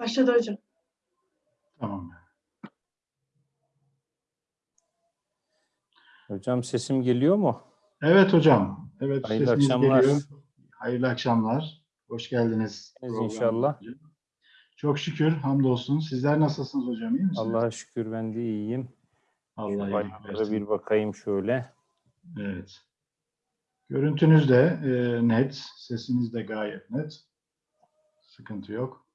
Başladı hocam. Tamam. Hocam sesim geliyor mu? Evet hocam. Evet Hayırlı sesiniz akşamlar. geliyor. Hayırlı akşamlar. Hoş geldiniz. İnşallah. Çok şükür. Hamdolsun. Sizler nasılsınız hocam? İyi misiniz? Allah'a şükür ben de iyiyim. Allah iyilik Bayramlara versin. bir bakayım şöyle. Evet. Görüntünüz de e, net. Sesiniz de gayet net. Sıkıntı yok.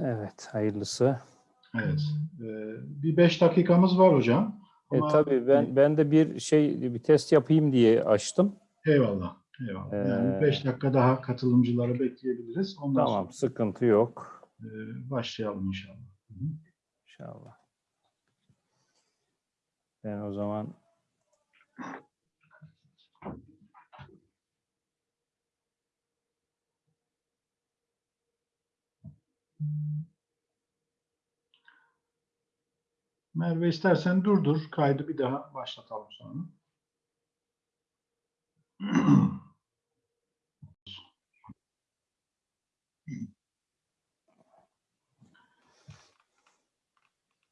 Evet, hayırlısı. Evet. E, bir beş dakikamız var hocam. E Ama- tabii ben ben de bir şey bir test yapayım diye açtım. Eyvallah. Eyvallah. Yani Ee, beş dakika daha katılımcıları bekleyebiliriz. Ondan Tamam, sıkıntı yok sonra e, başlayalım inşallah. Hı hı. inşallah. Ben o zaman Merve istersen durdur. Kaydı bir daha başlatalım sonra.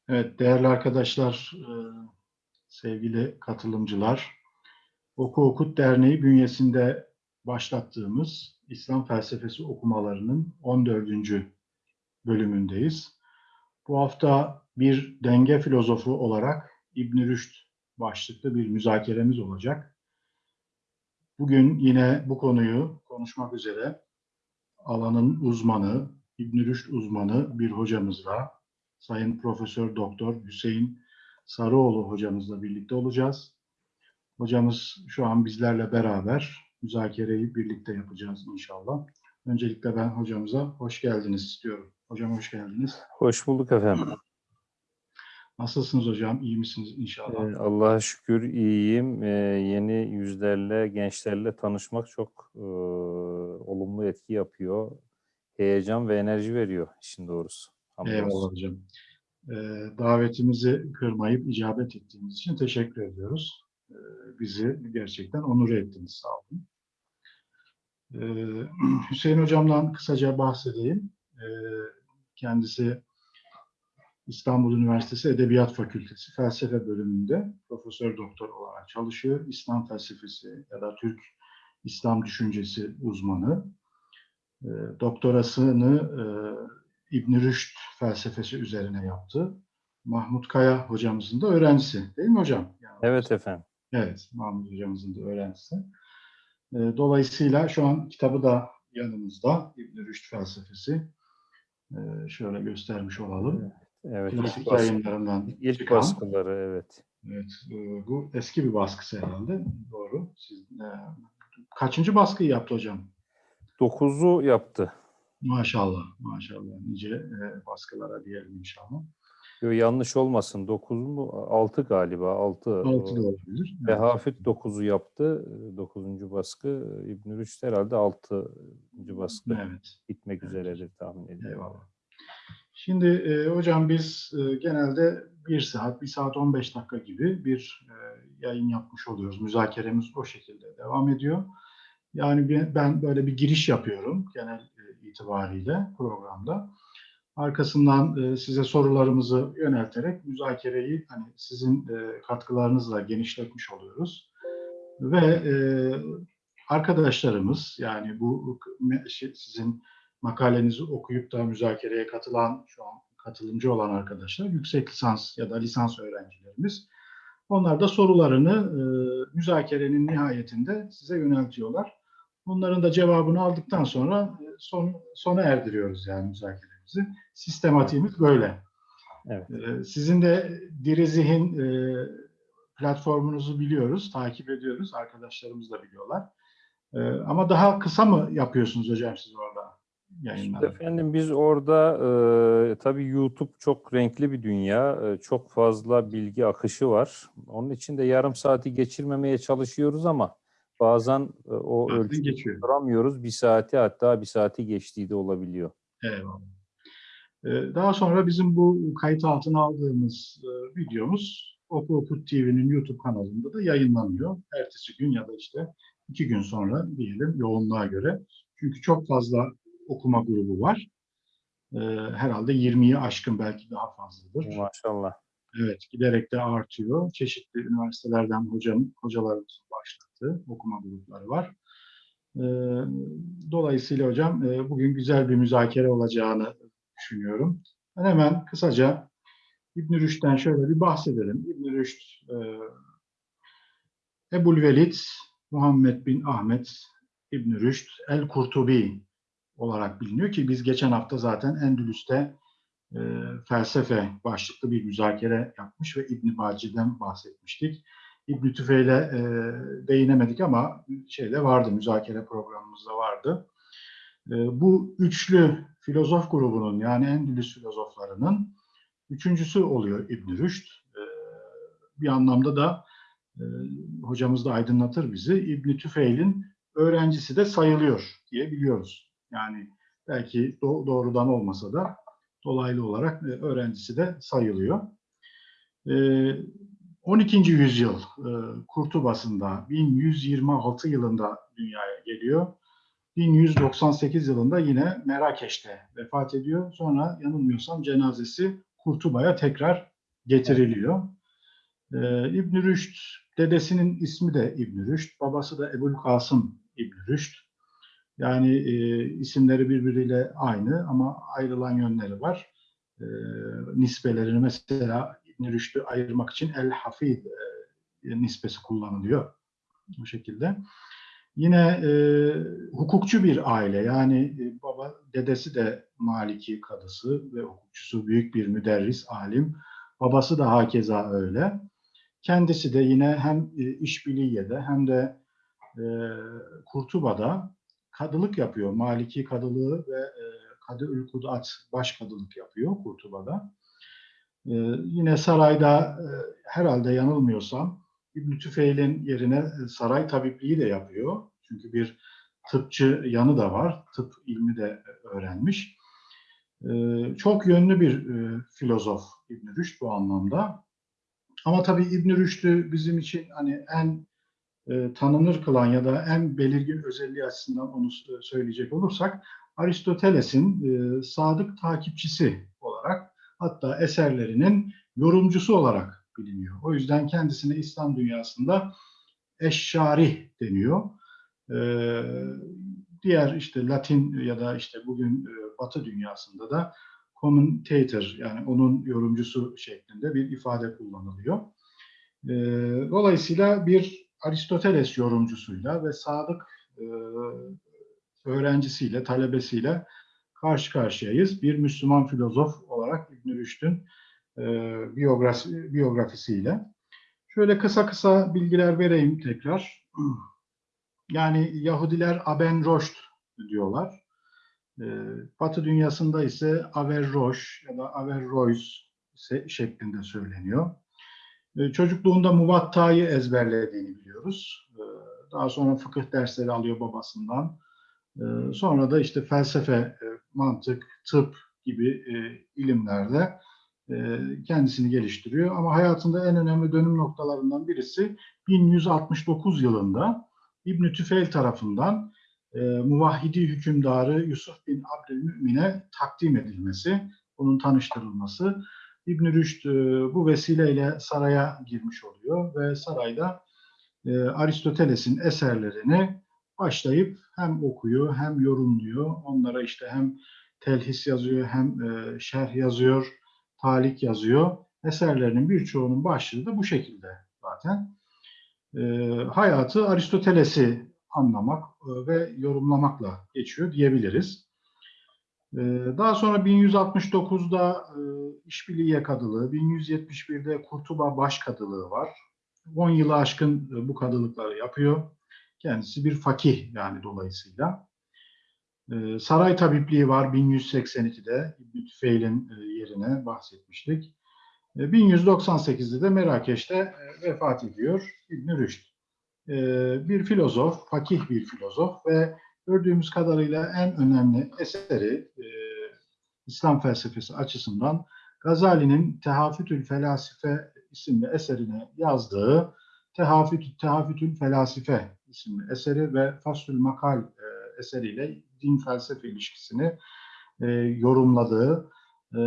Evet değerli arkadaşlar, e, sevgili katılımcılar, Oku Okut Derneği bünyesinde başlattığımız İslam felsefesi okumalarının 14. bölümündeyiz. Bu hafta bir denge filozofu olarak İbn Rüşd başlıklı bir müzakeremiz olacak. Bugün yine bu konuyu konuşmak üzere alanın uzmanı, İbn Rüşd uzmanı bir hocamızla, Sayın Profesör Doktor Hüseyin Sarıoğlu hocamızla birlikte olacağız. Hocamız şu an bizlerle beraber müzakereyi birlikte yapacağız inşallah. Öncelikle ben hocamıza hoş geldiniz istiyorum. Hocam hoş geldiniz. hoş bulduk efendim. Nasılsınız hocam? İyi misiniz inşallah? Ee, Allah'a şükür iyiyim. Ee, yeni yüzlerle, gençlerle tanışmak çok e, olumlu etki yapıyor. Heyecan ve enerji veriyor işin doğrusu. Hamdolsun. Eyvallah hocam. Ee, davetimizi kırmayıp icabet ettiğiniz için teşekkür ediyoruz. Ee, bizi gerçekten onur ettiniz. Sağ olun. Ee, Hüseyin hocamdan kısaca bahsedeyim. Ee, kendisi İstanbul Üniversitesi Edebiyat Fakültesi Felsefe bölümünde profesör doktor olarak çalışıyor. İslam felsefesi ya da Türk İslam düşüncesi uzmanı. E, doktorasını e, İbn Rüşd felsefesi üzerine yaptı. Mahmut Kaya hocamızın da öğrencisi. Değil mi hocam? Yani- Evet efendim. Evet, Mahmut hocamızın da öğrencisi. E, dolayısıyla şu an kitabı da yanımızda. İbn Rüşd felsefesi. E, şöyle göstermiş olalım. Evet. ilk Klasik baskı- yayınlarından İlk çıkan. baskıları evet. Evet, e, bu eski bir baskısı herhalde. Doğru. Siz, e, kaçıncı baskıyı yaptı hocam? Dokuzu yaptı. Maşallah, maşallah. Nice e, baskılara diyelim inşallah. Yo, yanlış olmasın. Dokuz mu? Altı galiba. Altı. Altı da olabilir. Evet. Hafid dokuzu yaptı. e, Dokuzuncu baskı. İbn-i Rüşd herhalde altıncı baskı. Evet, Bitmek üzeredir tahmin ediyorum. eyvallah. Şimdi e, hocam biz e, genelde bir saat, bir saat 15 dakika gibi bir e, yayın yapmış oluyoruz. Müzakeremiz o şekilde devam ediyor. Yani ben böyle bir giriş yapıyorum genel e, itibariyle programda. Arkasından e, size sorularımızı yönelterek müzakereyi hani sizin e, katkılarınızla genişletmiş oluyoruz. Ve e, arkadaşlarımız yani bu sizin makalenizi okuyup da müzakereye katılan şu an katılımcı olan arkadaşlar yüksek lisans ya da lisans öğrencilerimiz. Onlar da sorularını müzakerenin nihayetinde size yöneltiyorlar. Bunların da cevabını aldıktan sonra son, sona erdiriyoruz yani müzakeremizi. Sistematiğimiz böyle. Evet. E, sizin de Diri Zihin e, platformunuzu biliyoruz, takip ediyoruz. Arkadaşlarımız da biliyorlar. E, ama daha kısa mı yapıyorsunuz hocam siz orada Şimdi yayınları? efendim biz orada e, tabii YouTube çok renkli bir dünya. e, çok fazla bilgi akışı var. Onun için de yarım saati geçirmemeye çalışıyoruz ama bazen e, o ölçüyü tutturamıyoruz. Bir saati hatta bir saati geçtiği de olabiliyor. Eyvallah. Ee, Daha sonra bizim bu kayıt altına aldığımız e, videomuz Oku Okut TV'nin YouTube kanalında da yayınlanıyor. Ertesi gün ya da işte iki gün sonra diyelim yoğunluğa göre Çünkü çok fazla okuma grubu var. Ee, herhalde 20'yi aşkın belki daha fazladır. Maşallah. Evet, giderek de artıyor. Çeşitli üniversitelerden hocam, hocalarımızın başlattığı okuma grupları var. Ee, dolayısıyla hocam e, bugün güzel bir müzakere olacağını düşünüyorum. Ben hemen kısaca İbn Rüşd'den şöyle bir bahsedelim. İbn Rüşd, e, Ebul Velid, Muhammed bin Ahmet İbn Rüşd el-Kurtubi olarak biliniyor ki biz geçen hafta zaten Endülüs'te e, felsefe başlıklı bir müzakere yapmış ve İbn Baci'den bahsetmiştik. İbn Tüfeil'e e, değinemedik ama şeyde vardı, müzakere programımızda vardı. E, bu üçlü filozof grubunun yani Endülüs filozoflarının üçüncüsü oluyor İbn Rüşd. E, bir anlamda da e, hocamız da aydınlatır bizi. İbn Tüfeil'in öğrencisi de sayılıyor diye biliyoruz. Yani belki do- doğrudan olmasa da dolaylı olarak e, öğrencisi de sayılıyor. E, 12. yüzyıl e, Kurtubası'nda 1126 yılında dünyaya geliyor. 1198 yılında yine Merakeş'te vefat ediyor. Sonra yanılmıyorsam cenazesi Kurtuba'ya tekrar getiriliyor. E, İbn Rüşd, dedesinin ismi de İbn Rüşd, babası da Ebul Kasım İbn Rüşd. Yani e, isimleri birbiriyle aynı ama ayrılan yönleri var. E, nispelerini mesela İbn Rüşd'ü ayırmak için El Hafid e, nispesi kullanılıyor bu şekilde. Yine e, hukukçu bir aile yani e, baba dedesi de Maliki kadısı ve hukukçusu büyük bir müderris alim. Babası da hakeza öyle. Kendisi de yine hem e, İşbiliye'de hem de e, Kurtuba'da kadılık yapıyor. Maliki kadılığı ve e, Kadı Kudat baş kadılık yapıyor Kurtuba'da. E, yine sarayda e, herhalde yanılmıyorsam İbn Tüfeil'in yerine e, saray tabipliği de yapıyor. Çünkü bir tıpçı yanı da var. Tıp ilmi de öğrenmiş. E, çok yönlü bir e, filozof İbn Rüşd bu anlamda. Ama tabii İbn Rüşd'ü bizim için hani en e, tanınır kılan ya da en belirgin özelliği açısından onu söyleyecek olursak Aristoteles'in e, sadık takipçisi olarak hatta eserlerinin yorumcusu olarak biliniyor. O yüzden kendisine İslam dünyasında eşşarih deniyor. E, diğer işte Latin ya da işte bugün e, Batı dünyasında da commentator yani onun yorumcusu şeklinde bir ifade kullanılıyor. E, dolayısıyla bir Aristoteles yorumcusuyla ve sadık e, öğrencisiyle, talebesiyle karşı karşıyayız. Bir Müslüman filozof olarak İbn Rüşd'ün e, biyografi, biyografisiyle. Şöyle kısa kısa bilgiler vereyim tekrar. Yani Yahudiler Aben Roşt diyorlar. E, Batı dünyasında ise Averroş ya da Averroes se- şeklinde söyleniyor. E, Çocukluğunda Muvatta'yı ezberlediğini biliyoruz. Daha sonra fıkıh dersleri alıyor babasından. Sonra da işte felsefe, mantık, tıp gibi ilimlerde kendisini geliştiriyor. Ama hayatında en önemli dönüm noktalarından birisi 1169 yılında İbn Tüfeil tarafından e, muvahhidi hükümdarı Yusuf bin Abdülmümin'e takdim edilmesi, onun tanıştırılması. İbn Rüşd e, bu vesileyle saraya girmiş oluyor ve sarayda e, Aristoteles'in eserlerini başlayıp hem okuyor hem yorumluyor. Onlara işte hem telhis yazıyor hem e, şerh yazıyor, talik yazıyor. Eserlerinin birçoğunun başlığı da bu şekilde zaten. E, hayatı Aristoteles'i anlamak e, ve yorumlamakla geçiyor diyebiliriz. E, daha sonra 1169'da e, İşbiliye Kadılığı, 1171'de Kurtuba Başkadılığı var. 10 yılı aşkın e, bu kadılıkları yapıyor. Kendisi bir fakih yani dolayısıyla. E, saray tabipliği var 1182'de İbn Tüfeil'in e, yerine bahsetmiştik. E, 1198'de de Merakeş'te e, vefat ediyor İbn Rüşd. E, bir filozof, fakih bir filozof ve gördüğümüz kadarıyla en önemli eseri e, İslam felsefesi açısından Gazali'nin Tehafütül Felasife isimli eserine yazdığı Tehafütül, Tehafütül Felasife isimli eseri ve Faslül Makal eseriyle din felsefe ilişkisini e, yorumladığı, e,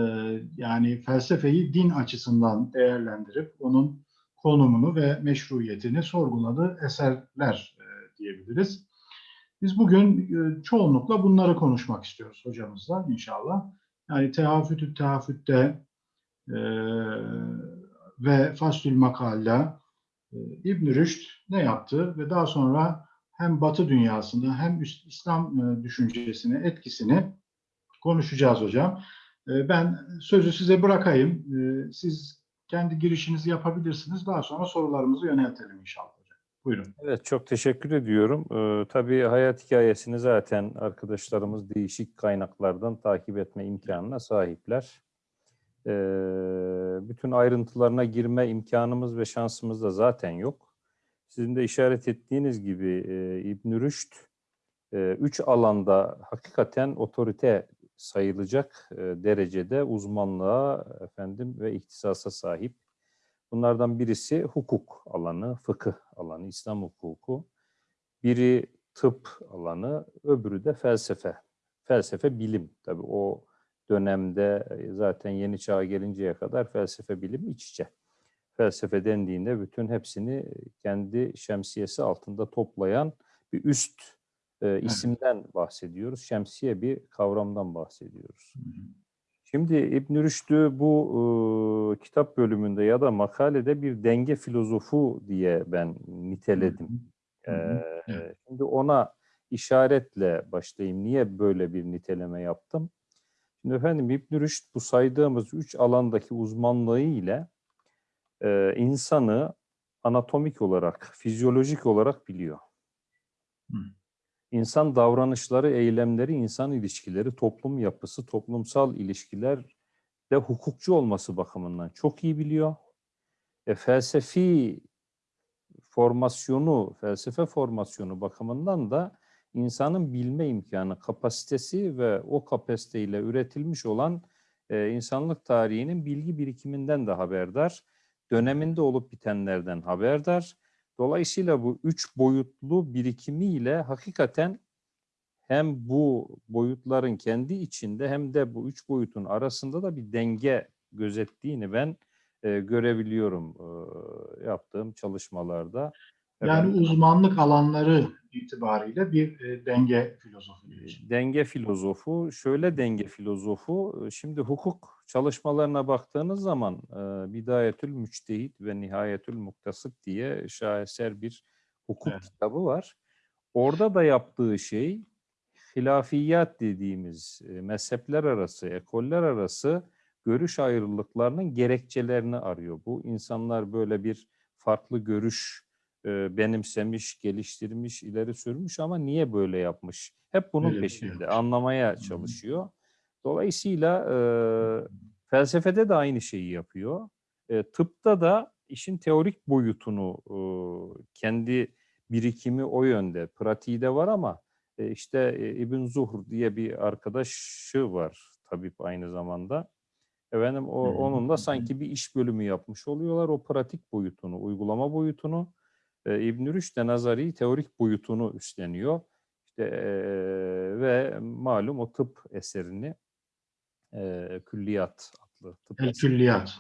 yani felsefeyi din açısından değerlendirip onun konumunu ve meşruiyetini sorguladığı eserler e, diyebiliriz. Biz bugün e, çoğunlukla bunları konuşmak istiyoruz hocamızla inşallah. Yani tehafütü tehafütte e, ve Faslül Makalla e, İbn Rüşd ne yaptı ve daha sonra hem Batı dünyasında hem İslam e, düşüncesine etkisini konuşacağız hocam. E, Ben sözü size bırakayım. E, Siz kendi girişinizi yapabilirsiniz. Daha sonra sorularımızı yöneltelim inşallah. Buyurun. Evet, çok teşekkür ediyorum. Ee, tabii hayat hikayesini zaten arkadaşlarımız değişik kaynaklardan takip etme imkanına sahipler. Ee, bütün ayrıntılarına girme imkanımız ve şansımız da zaten yok. Sizin de işaret ettiğiniz gibi e, İbn Rüşd e, üç alanda hakikaten otorite sayılacak e, derecede uzmanlığa efendim ve ihtisasa sahip. Bunlardan birisi hukuk alanı, fıkıh alanı, İslam hukuku. Biri tıp alanı, öbürü de felsefe. Felsefe bilim. Tabii o dönemde e, zaten yeni çağa gelinceye kadar felsefe bilim iç içe. Felsefe dendiğinde bütün hepsini kendi şemsiyesi altında toplayan bir üst e, isimden bahsediyoruz. Şemsiye bir kavramdan bahsediyoruz. Şimdi İbn Rüşd'ü bu e, kitap bölümünde ya da makalede bir denge filozofu diye ben niteledim. Evet. Şimdi ona işaretle başlayayım. Niye böyle bir niteleme yaptım? Şimdi efendim İbn Rüşd bu saydığımız üç alandaki uzmanlığı ile e, insanı anatomik olarak, fizyolojik olarak biliyor. Hı. İnsan davranışları, eylemleri, insan ilişkileri, toplum yapısı, toplumsal ilişkiler de hukukçu olması bakımından çok iyi biliyor. E, felsefi formasyonu, felsefe formasyonu bakımından da insanın bilme imkanı, kapasitesi ve o kapasiteyle üretilmiş olan e, insanlık tarihinin bilgi birikiminden de haberdar. Döneminde olup bitenlerden haberdar. Dolayısıyla bu üç boyutlu birikimiyle hakikaten hem bu boyutların kendi içinde hem de bu üç boyutun arasında da bir denge gözettiğini ben e, görebiliyorum e, yaptığım çalışmalarda. Yani Efendim, uzmanlık alanları itibariyle bir e, denge filozofu diyorsun. denge filozofu, şöyle denge filozofu, e, şimdi hukuk çalışmalarına baktığınız zaman e, Bidayetül Müçtehit ve Nihayetül Muktasıt diye şaheser bir hukuk Evet. kitabı var. Orada da yaptığı şey hilafiyat dediğimiz e, mezhepler arası, ekoller arası görüş ayrılıklarının gerekçelerini arıyor. Bu insanlar böyle bir farklı görüş e, benimsemiş, geliştirmiş, ileri sürmüş ama niye böyle yapmış? Hep bunun Öyle peşinde, yapmış. anlamaya çalışıyor. Dolayısıyla e, felsefede de aynı şeyi yapıyor. E, tıpta da işin teorik boyutunu e, kendi birikimi o yönde, pratiği de var ama e, işte e, İbn Zuhr diye bir arkadaşı var tabip aynı zamanda. Efendim o, Hı hı, onun hı da hı. sanki bir iş bölümü yapmış oluyorlar. O pratik boyutunu, uygulama boyutunu e, İbn Rüşd de nazari teorik boyutunu üstleniyor. İşte e, ve malum o tıp eserini e, Külliyat adlı tıp El külliyat.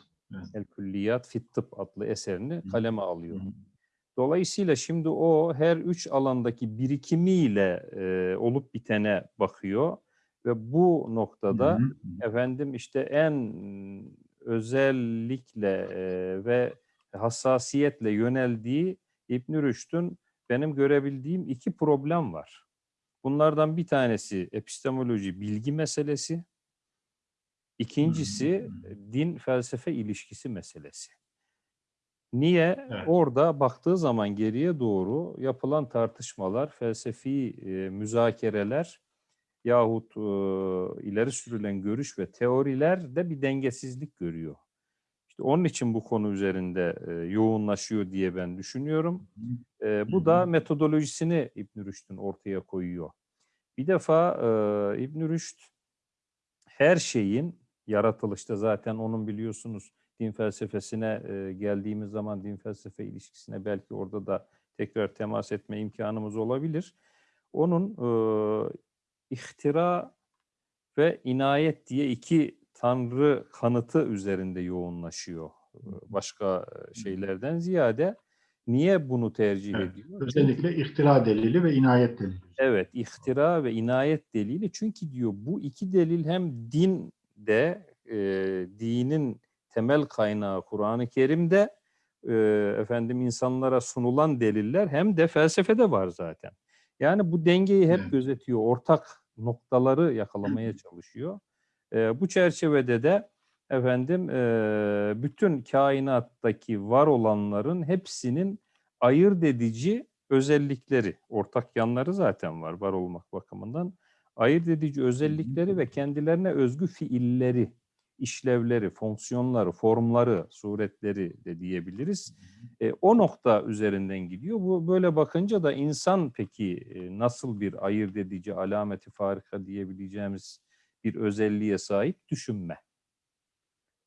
El Külliyat Fit Tıp adlı eserini kaleme alıyor. Hı. Dolayısıyla şimdi o her üç alandaki birikimiyle e, olup bitene bakıyor ve bu noktada Hı hı. efendim işte en özellikle e, ve hassasiyetle yöneldiği İbn Rüşd'ün benim görebildiğim iki problem var. Bunlardan bir tanesi epistemoloji bilgi meselesi. İkincisi din felsefe ilişkisi meselesi. Niye? Evet. Orada baktığı zaman geriye doğru yapılan tartışmalar, felsefi e, müzakereler yahut e, ileri sürülen görüş ve teoriler de bir dengesizlik görüyor. Onun için bu konu üzerinde e, yoğunlaşıyor diye ben düşünüyorum. E, bu da metodolojisini İbn Rüşd'ün ortaya koyuyor. Bir defa e, İbn Rüşd her şeyin yaratılışta zaten onun biliyorsunuz din felsefesine e, geldiğimiz zaman din felsefe ilişkisine belki orada da tekrar temas etme imkanımız olabilir. Onun e, ihtira ve inayet diye iki tanrı kanıtı üzerinde yoğunlaşıyor. Başka şeylerden ziyade niye bunu tercih Evet, ediyor? Özellikle ihtira delili ve inayet delili. Evet, ihtira ve inayet delili. Çünkü diyor bu iki delil hem dinde, e, dinin temel kaynağı Kur'an-ı Kerim'de e, efendim insanlara sunulan deliller hem de felsefede var zaten. Yani bu dengeyi hep Evet. gözetiyor, ortak noktaları yakalamaya çalışıyor. E, bu çerçevede de efendim e, bütün kainattaki var olanların hepsinin ayırt edici özellikleri, ortak yanları zaten var var olmak bakımından. Ayırt edici özellikleri ve kendilerine özgü fiilleri, işlevleri, fonksiyonları, formları, suretleri de diyebiliriz. E, o nokta üzerinden gidiyor. Bu böyle bakınca da insan peki e, nasıl bir ayırt edici, alameti farika diyebileceğimiz bir özelliğe sahip düşünme.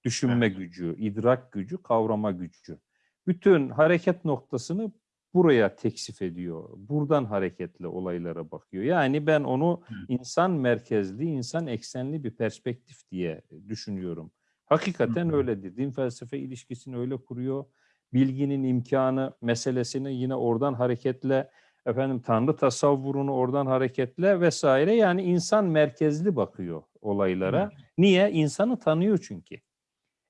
Düşünme gücü, idrak gücü, kavrama gücü. Bütün hareket noktasını buraya teksif ediyor. Buradan hareketle olaylara bakıyor. Yani ben onu insan merkezli, insan eksenli bir perspektif diye düşünüyorum. Hakikaten Hı hı. öyledir. Din felsefe ilişkisini öyle kuruyor. Bilginin imkanı meselesini yine oradan hareketle, efendim Tanrı tasavvurunu oradan hareketle vesaire. Yani insan merkezli bakıyor olaylara. Niye? İnsanı tanıyor çünkü.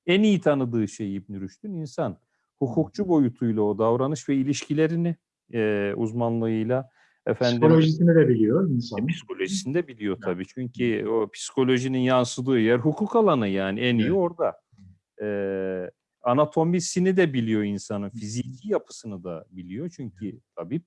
En iyi tanıdığı şey İbn Rüşd'ün insan. Hukukçu boyutuyla o davranış ve ilişkilerini e, uzmanlığıyla efendim Psikolojisini de biliyor insan. e, psikolojisini de biliyor tabii. Çünkü o psikolojinin yansıdığı yer hukuk alanı yani en iyi Evet. orada. Ee, anatomisini de biliyor insanın, fiziki yapısını da biliyor. Çünkü tabip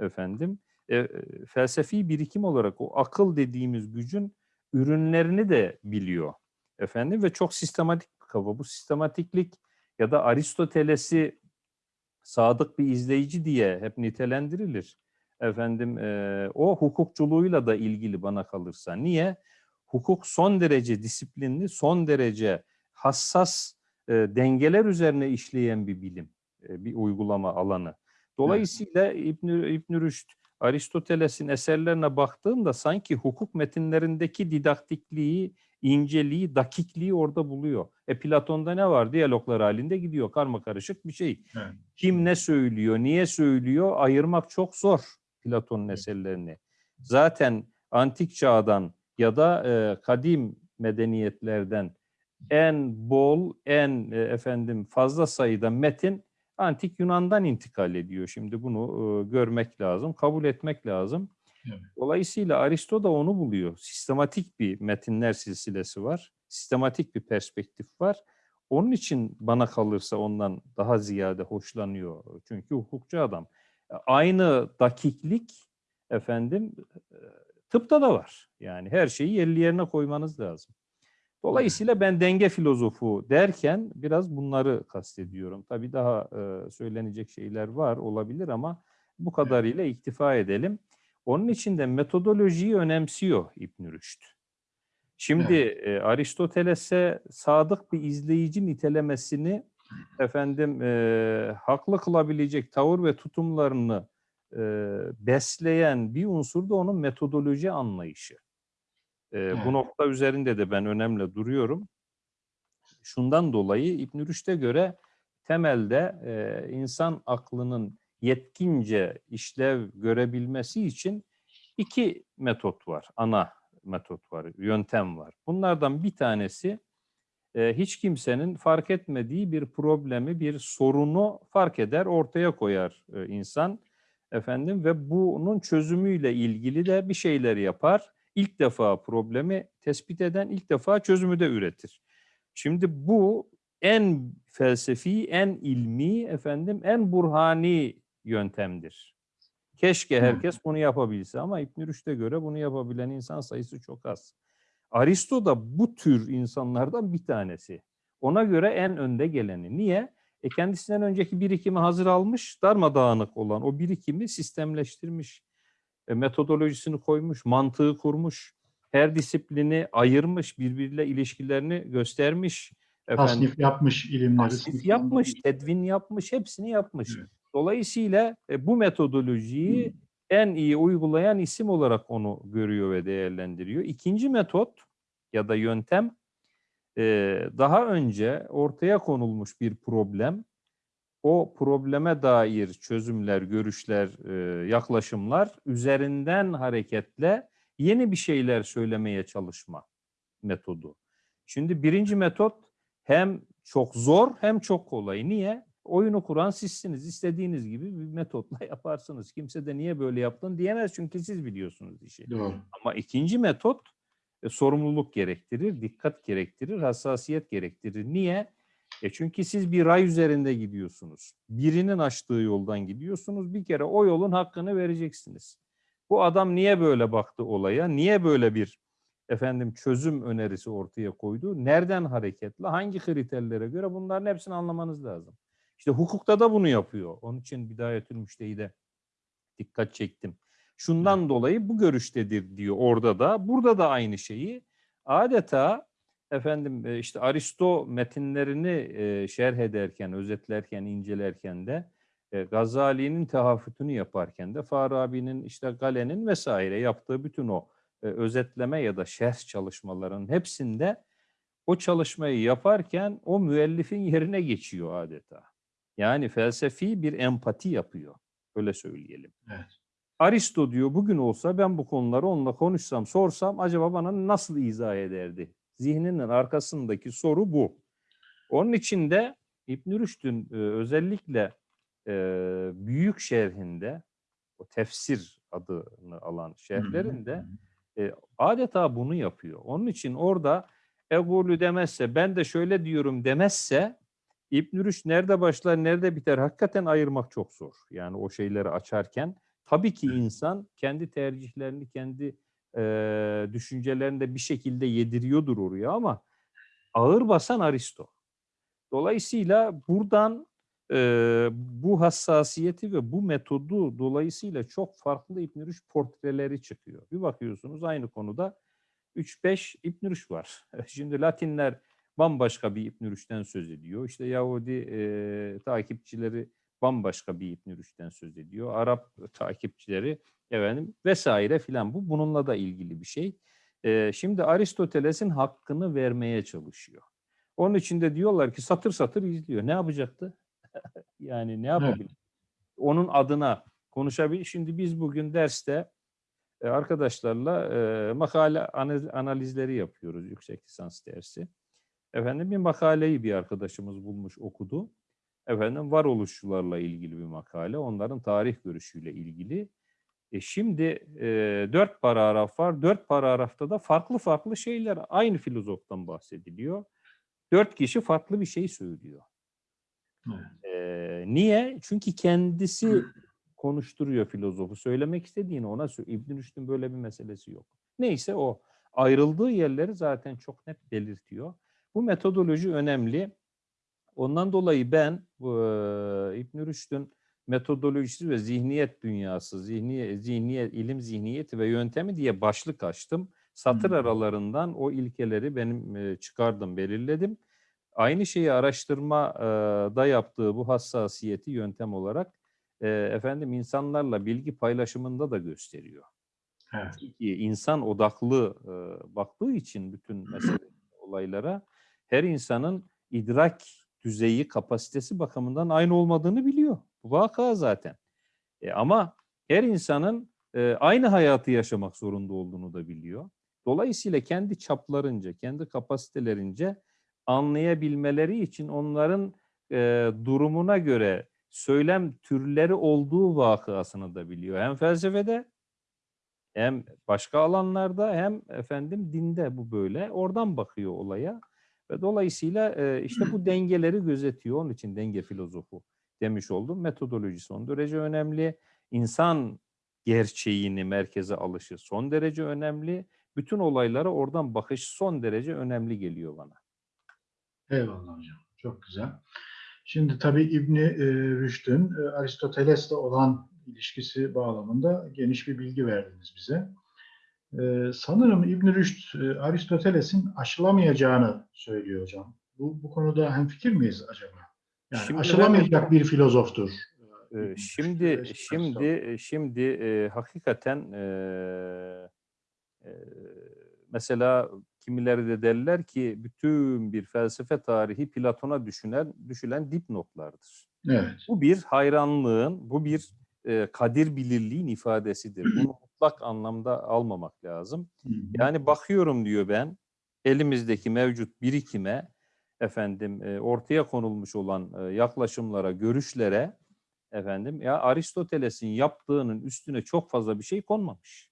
efendim e, e, felsefi birikim olarak o akıl dediğimiz gücün ürünlerini de biliyor. Efendim ve çok sistematik bir kafa. Bu sistematiklik ya da Aristoteles'i sadık bir izleyici diye hep nitelendirilir. Efendim e, o hukukçuluğuyla da ilgili bana kalırsa. Niye? Hukuk son derece disiplinli, son derece hassas e, dengeler üzerine işleyen bir bilim, e, bir uygulama alanı. Dolayısıyla İbn İbn Rüşd, Aristoteles'in eserlerine baktığımda sanki hukuk metinlerindeki didaktikliği, inceliği, dakikliği orada buluyor. E Platon'da ne var? Diyaloglar halinde gidiyor. Karma karışık bir şey. Evet. Kim ne söylüyor, niye söylüyor ayırmak çok zor Platon'un Evet. eserlerini. Zaten antik çağdan ya da e, kadim medeniyetlerden en bol, en e, efendim fazla sayıda metin antik Yunan'dan intikal ediyor. Şimdi bunu e, görmek lazım, kabul etmek lazım. Evet. Dolayısıyla Aristo da onu buluyor. Sistematik bir metinler silsilesi var. Sistematik bir perspektif var. Onun için bana kalırsa ondan daha ziyade hoşlanıyor. Çünkü hukukçu adam. Aynı dakiklik efendim e, tıpta da var. Yani her şeyi yerli yerine koymanız lazım. Dolayısıyla ben denge filozofu derken biraz bunları kastediyorum. Tabii daha e, söylenecek şeyler var olabilir ama bu kadarıyla iktifa edelim. Onun için de metodolojiyi önemsiyor İbn Rüşd. Şimdi e, Aristoteles'e sadık bir izleyici nitelemesini efendim e, haklı kılabilecek tavır ve tutumlarını e, besleyen bir unsur da onun metodoloji anlayışı. E, Evet. Bu nokta üzerinde de ben önemli duruyorum. Şundan dolayı İbn Rüşd'e göre temelde e, insan aklının yetkince işlev görebilmesi için iki metot var, ana metot var, yöntem var. Bunlardan bir tanesi e, hiç kimsenin fark etmediği bir problemi, bir sorunu fark eder, ortaya koyar e, insan efendim ve bunun çözümüyle ilgili de bir şeyler yapar. İlk defa problemi tespit eden, ilk defa çözümü de üretir. Şimdi bu en felsefi, en ilmi, efendim en burhani yöntemdir. Keşke herkes bunu yapabilse ama İbn Rüşd'e göre bunu yapabilen insan sayısı çok az. Aristo da bu tür insanlardan bir tanesi. Ona göre en önde geleni. Niye? E kendisinden önceki birikimi hazır almış, darmadağınık olan o birikimi sistemleştirmiş, metodolojisini koymuş, mantığı kurmuş, her disiplini ayırmış, birbiriyle ilişkilerini göstermiş. Efendim, Tasnif yapmış ilimleri. tasnif yapmış, tedvin yapmış, hepsini yapmış. Evet. Dolayısıyla e, bu metodolojiyi en iyi uygulayan isim olarak onu görüyor ve değerlendiriyor. İkinci metot ya da yöntem e, daha önce ortaya konulmuş bir problem, o probleme dair çözümler, görüşler, e, yaklaşımlar üzerinden hareketle yeni bir şeyler söylemeye çalışma metodu. Şimdi birinci metot hem çok zor hem çok kolay. Niye? Oyunu kuran sizsiniz. İstediğiniz gibi bir metotla yaparsınız. Kimse de niye böyle yaptın diyemez çünkü siz biliyorsunuz işi. Doğru. Ama ikinci metot e, sorumluluk gerektirir, dikkat gerektirir, hassasiyet gerektirir. Niye? E çünkü siz bir ray üzerinde gidiyorsunuz. Birinin açtığı yoldan gidiyorsunuz. Bir kere o yolun hakkını vereceksiniz. Bu adam niye böyle baktı olaya? Niye böyle bir efendim çözüm önerisi ortaya koydu? Nereden hareketle? Hangi kriterlere göre? Bunların hepsini anlamanız lazım. İşte hukukta da bunu yapıyor. Onun için Bidayetül Müştehid'e dikkat çektim. Şundan dolayı bu görüştedir diyor orada da. Burada da aynı şeyi adeta efendim e, işte Aristo metinlerini e, şerh ederken, özetlerken, incelerken de e, Gazali'nin tehafütünü yaparken de Farabi'nin işte Galen'in vesaire yaptığı bütün o özetleme ya da şerh çalışmalarının hepsinde o çalışmayı yaparken o müellifin yerine geçiyor adeta. Yani felsefi bir empati yapıyor. Öyle söyleyelim. Evet. Aristo diyor bugün olsa ben bu konuları onunla konuşsam, sorsam acaba bana nasıl izah ederdi? Zihninin arkasındaki soru bu. Onun için de İbn Rüşd'ün e, özellikle e, büyük şerhinde, o tefsir adını alan şerhlerinde e, adeta bunu yapıyor. Onun için orada egulü demezse, ben de şöyle diyorum demezse İbn Rüşd nerede başlar, nerede biter hakikaten ayırmak çok zor. Yani o şeyleri açarken tabii ki insan kendi tercihlerini, kendi e, düşüncelerini de bir şekilde yediriyordur oraya ama ağır basan Aristo. Dolayısıyla buradan e, bu hassasiyeti ve bu metodu dolayısıyla çok farklı İbn Rüşd portreleri çıkıyor. Bir bakıyorsunuz aynı konuda 3-5 İbn Rüşd var. Şimdi Latinler bambaşka bir İbn Rüşd'den söz ediyor. İşte Yahudi e, takipçileri bambaşka bir İbn Rüşd'den söz ediyor. Arap takipçileri efendim vesaire filan bu bununla da ilgili bir şey. E, şimdi Aristoteles'in hakkını vermeye çalışıyor. Onun için de diyorlar ki satır satır izliyor. Ne yapacaktı? yani ne yapabilir? Onun adına konuşabilir. Şimdi biz bugün derste e, arkadaşlarla e, makale analiz- analizleri yapıyoruz yüksek lisans dersi. Efendim bir makaleyi bir arkadaşımız bulmuş okudu. Efendim varoluşçularla ilgili bir makale. Onların tarih görüşüyle ilgili. E şimdi e, dört paragraf var. Dört paragrafta da farklı farklı şeyler aynı filozoftan bahsediliyor. Dört kişi farklı bir şey söylüyor. Evet. E, niye? Çünkü kendisi konuşturuyor filozofu. Söylemek istediğini ona söylüyor. İbn Rüşd'ün böyle bir meselesi yok. Neyse o. Ayrıldığı yerleri zaten çok net belirtiyor. Bu metodoloji önemli. Ondan dolayı ben e, İbn Rüşd'ün metodolojisi ve zihniyet dünyası, zihniyet, zihniyet, ilim zihniyeti ve yöntemi diye başlık açtım. Satır Hı. aralarından o ilkeleri benim e, çıkardım, belirledim. Aynı şeyi araştırma e, da yaptığı bu hassasiyeti yöntem olarak e, efendim insanlarla bilgi paylaşımında da gösteriyor. Evet. İnsan odaklı e, baktığı için bütün mesele olaylara her insanın idrak düzeyi, kapasitesi bakımından aynı olmadığını biliyor. Bu vaka zaten. E, ama her insanın e, aynı hayatı yaşamak zorunda olduğunu da biliyor. Dolayısıyla kendi çaplarınca, kendi kapasitelerince anlayabilmeleri için onların e, durumuna göre söylem türleri olduğu vakasını da biliyor. Hem felsefede hem başka alanlarda hem efendim dinde bu böyle. Oradan bakıyor olaya. Ve dolayısıyla e, işte bu dengeleri gözetiyor. Onun için denge filozofu demiş oldum. Metodoloji son derece önemli. İnsan gerçeğini merkeze alışı son derece önemli. Bütün olaylara oradan bakış son derece önemli geliyor bana. Eyvallah hocam. Çok güzel. Şimdi tabii İbni e, Rüşd'ün e, Aristoteles'le olan ilişkisi bağlamında geniş bir bilgi verdiniz bize. E, sanırım İbni Rüşd e, Aristoteles'in aşılamayacağını söylüyor hocam. Bu, bu konuda hemfikir miyiz acaba? Yani Şimdi aşılamayacak bir filozoftur. Ee, İbn Şimdi şimdi e, şimdi e, hakikaten e, e, mesela kimileri de derler ki bütün bir felsefe tarihi Platon'a düşünen düşülen dipnotlardır. Evet. Bu bir hayranlığın, bu bir e, kadir bilirliğin ifadesidir. Bunu mutlak anlamda almamak lazım. Hı hı. Yani bakıyorum diyor ben elimizdeki mevcut birikime efendim e, ortaya konulmuş olan e, yaklaşımlara, görüşlere efendim ya Aristoteles'in yaptığının üstüne çok fazla bir şey konmamış.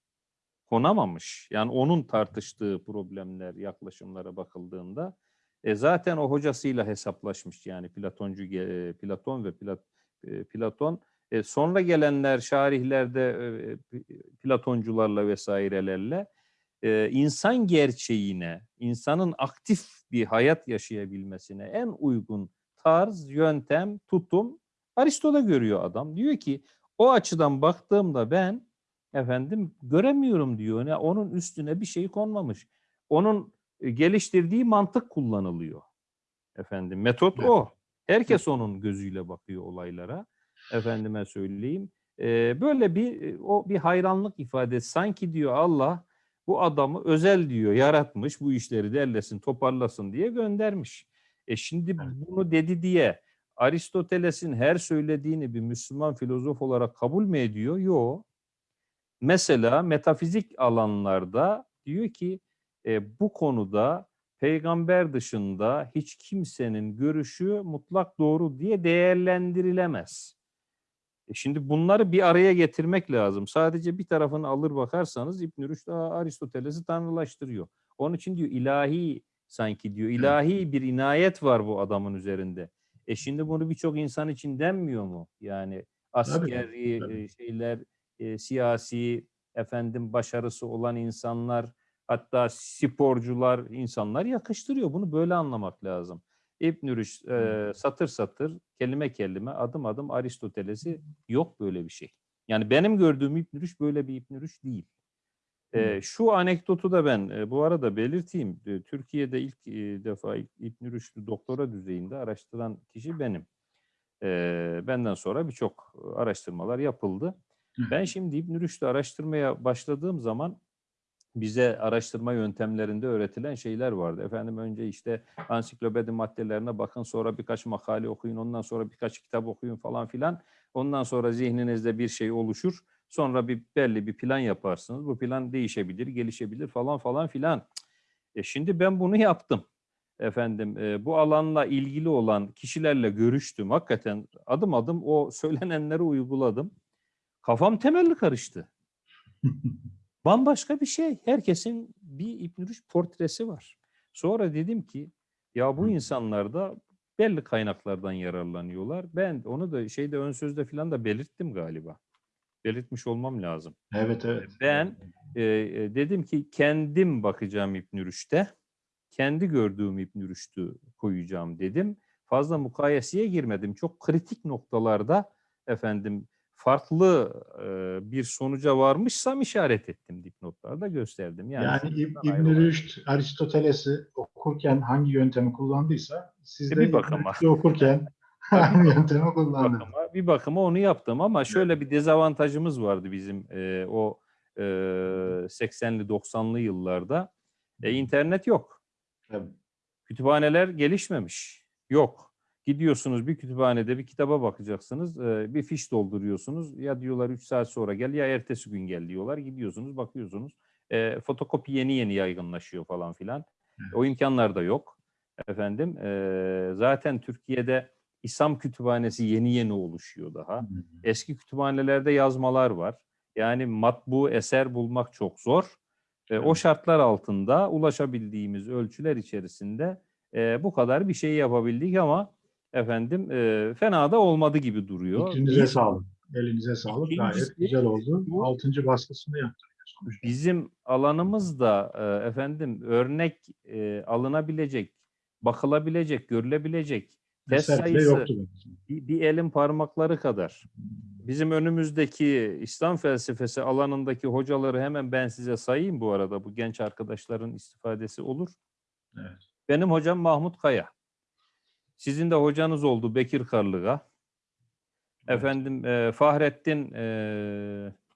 Konamamış. Yani onun tartıştığı problemler, yaklaşımlara bakıldığında e, zaten o hocasıyla hesaplaşmış yani Platoncu e, Platon ve Plat, Platon e, sonra gelenler şarihlerde e, e, Platoncularla vesairelerle e, insan gerçeğine, insanın aktif bir hayat yaşayabilmesine en uygun tarz, yöntem, tutum Aristo'da görüyor adam. Diyor ki o açıdan baktığımda ben efendim göremiyorum diyor. Ne onun üstüne bir şey konmamış. Onun e, geliştirdiği mantık kullanılıyor. Efendim metot Evet. o. Herkes onun gözüyle bakıyor olaylara. Efendime söyleyeyim. E, böyle bir o bir hayranlık ifadesi. Sanki diyor Allah bu adamı özel diyor yaratmış bu işleri derlesin toparlasın diye göndermiş. E şimdi bunu dedi diye Aristoteles'in her söylediğini bir Müslüman filozof olarak kabul mü ediyor? Yok. Mesela metafizik alanlarda diyor ki e, bu konuda peygamber dışında hiç kimsenin görüşü mutlak doğru diye değerlendirilemez. E şimdi bunları bir araya getirmek lazım. Sadece bir tarafını alır bakarsanız İbn Rüşd "Aa, Aristoteles'i tanrılaştırıyor. Onun için diyor ilahi sanki diyor ilahi bir inayet var bu adamın üzerinde. E şimdi bunu birçok insan için denmiyor mu? Yani askeri tabii. e, şeyler, e, siyasi efendim başarısı olan insanlar, hatta sporcular, insanlar yakıştırıyor. Bunu böyle anlamak lazım. İbn Rüşd e, satır satır, kelime kelime, adım adım Aristoteles'i yok böyle bir şey. Yani benim gördüğüm İbn böyle bir İbn değil. E, şu anekdotu da ben e, bu arada belirteyim. E, Türkiye'de ilk e, defa İbn Rüşd'ü doktora düzeyinde araştıran kişi benim. E, benden sonra birçok araştırmalar yapıldı. Ben şimdi İbn Rüşd'ü araştırmaya başladığım zaman bize araştırma yöntemlerinde öğretilen şeyler vardı. Efendim önce işte ansiklopedi maddelerine bakın, sonra birkaç makale okuyun, ondan sonra birkaç kitap okuyun falan filan. Ondan sonra zihninizde bir şey oluşur. Sonra bir belli bir plan yaparsınız. Bu plan değişebilir, gelişebilir falan falan filan. E şimdi ben bunu yaptım. Efendim e, bu alanla ilgili olan kişilerle görüştüm. Hakikaten adım adım o söylenenleri uyguladım. Kafam temelli karıştı. Bambaşka bir şey. Herkesin bir İbn Rüşd portresi var. Sonra dedim ki ya bu insanlar da belli kaynaklardan yararlanıyorlar. Ben onu da şeyde ön sözde falan da belirttim galiba. Belirtmiş olmam lazım. Evet evet. Ben e, e, dedim ki kendim bakacağım İbn Rüşd'e. Kendi gördüğüm İbn Rüşd'ü koyacağım dedim. Fazla mukayeseye girmedim. Çok kritik noktalarda efendim farklı e, bir sonuca varmışsam işaret ettim dipnotlarda gösterdim. Yani, Yani, İb- İbn. Rüşd Aristoteles'i okurken hangi yöntemi kullandıysa siz E, de bir bakıma. Okurken aynı yöntemi bir kullandınız. bakıma, bir bakıma onu yaptım ama şöyle bir dezavantajımız vardı bizim e, o e, 80'li 90'lı yıllarda. E, internet yok. Tabii. Kütüphaneler gelişmemiş. Yok. Gidiyorsunuz bir kütüphanede bir kitaba bakacaksınız. e, Bir fiş dolduruyorsunuz. Ya diyorlar 3 saat sonra gel ya ertesi gün gel diyorlar. Gidiyorsunuz bakıyorsunuz. E, fotokopi yeni yeni yaygınlaşıyor falan filan. O imkanlar da yok. Efendim e, zaten Türkiye'de İslam kütüphanesi yeni yeni oluşuyor daha. Eski kütüphanelerde yazmalar var. Yani matbu eser bulmak çok zor. E, o şartlar altında ulaşabildiğimiz ölçüler içerisinde e, bu kadar bir şey yapabildik ama efendim e, fena da olmadı gibi duruyor. Fikrinize Bir- sağlık. Elinize sağlık. Gayet güzel oldu. bu- Altıncı baskısını sonuçta. Bizim alanımızda e, efendim örnek e, alınabilecek, bakılabilecek, görülebilecek test bile sayısı bir, bir elin parmakları kadar. Bizim önümüzdeki İslam felsefesi alanındaki hocaları hemen ben size sayayım bu arada. Bu genç arkadaşların istifadesi olur. Evet. Benim hocam Mahmut Kaya. Sizin de hocanız oldu Bekir Karlıga. Efendim e, Fahrettin e,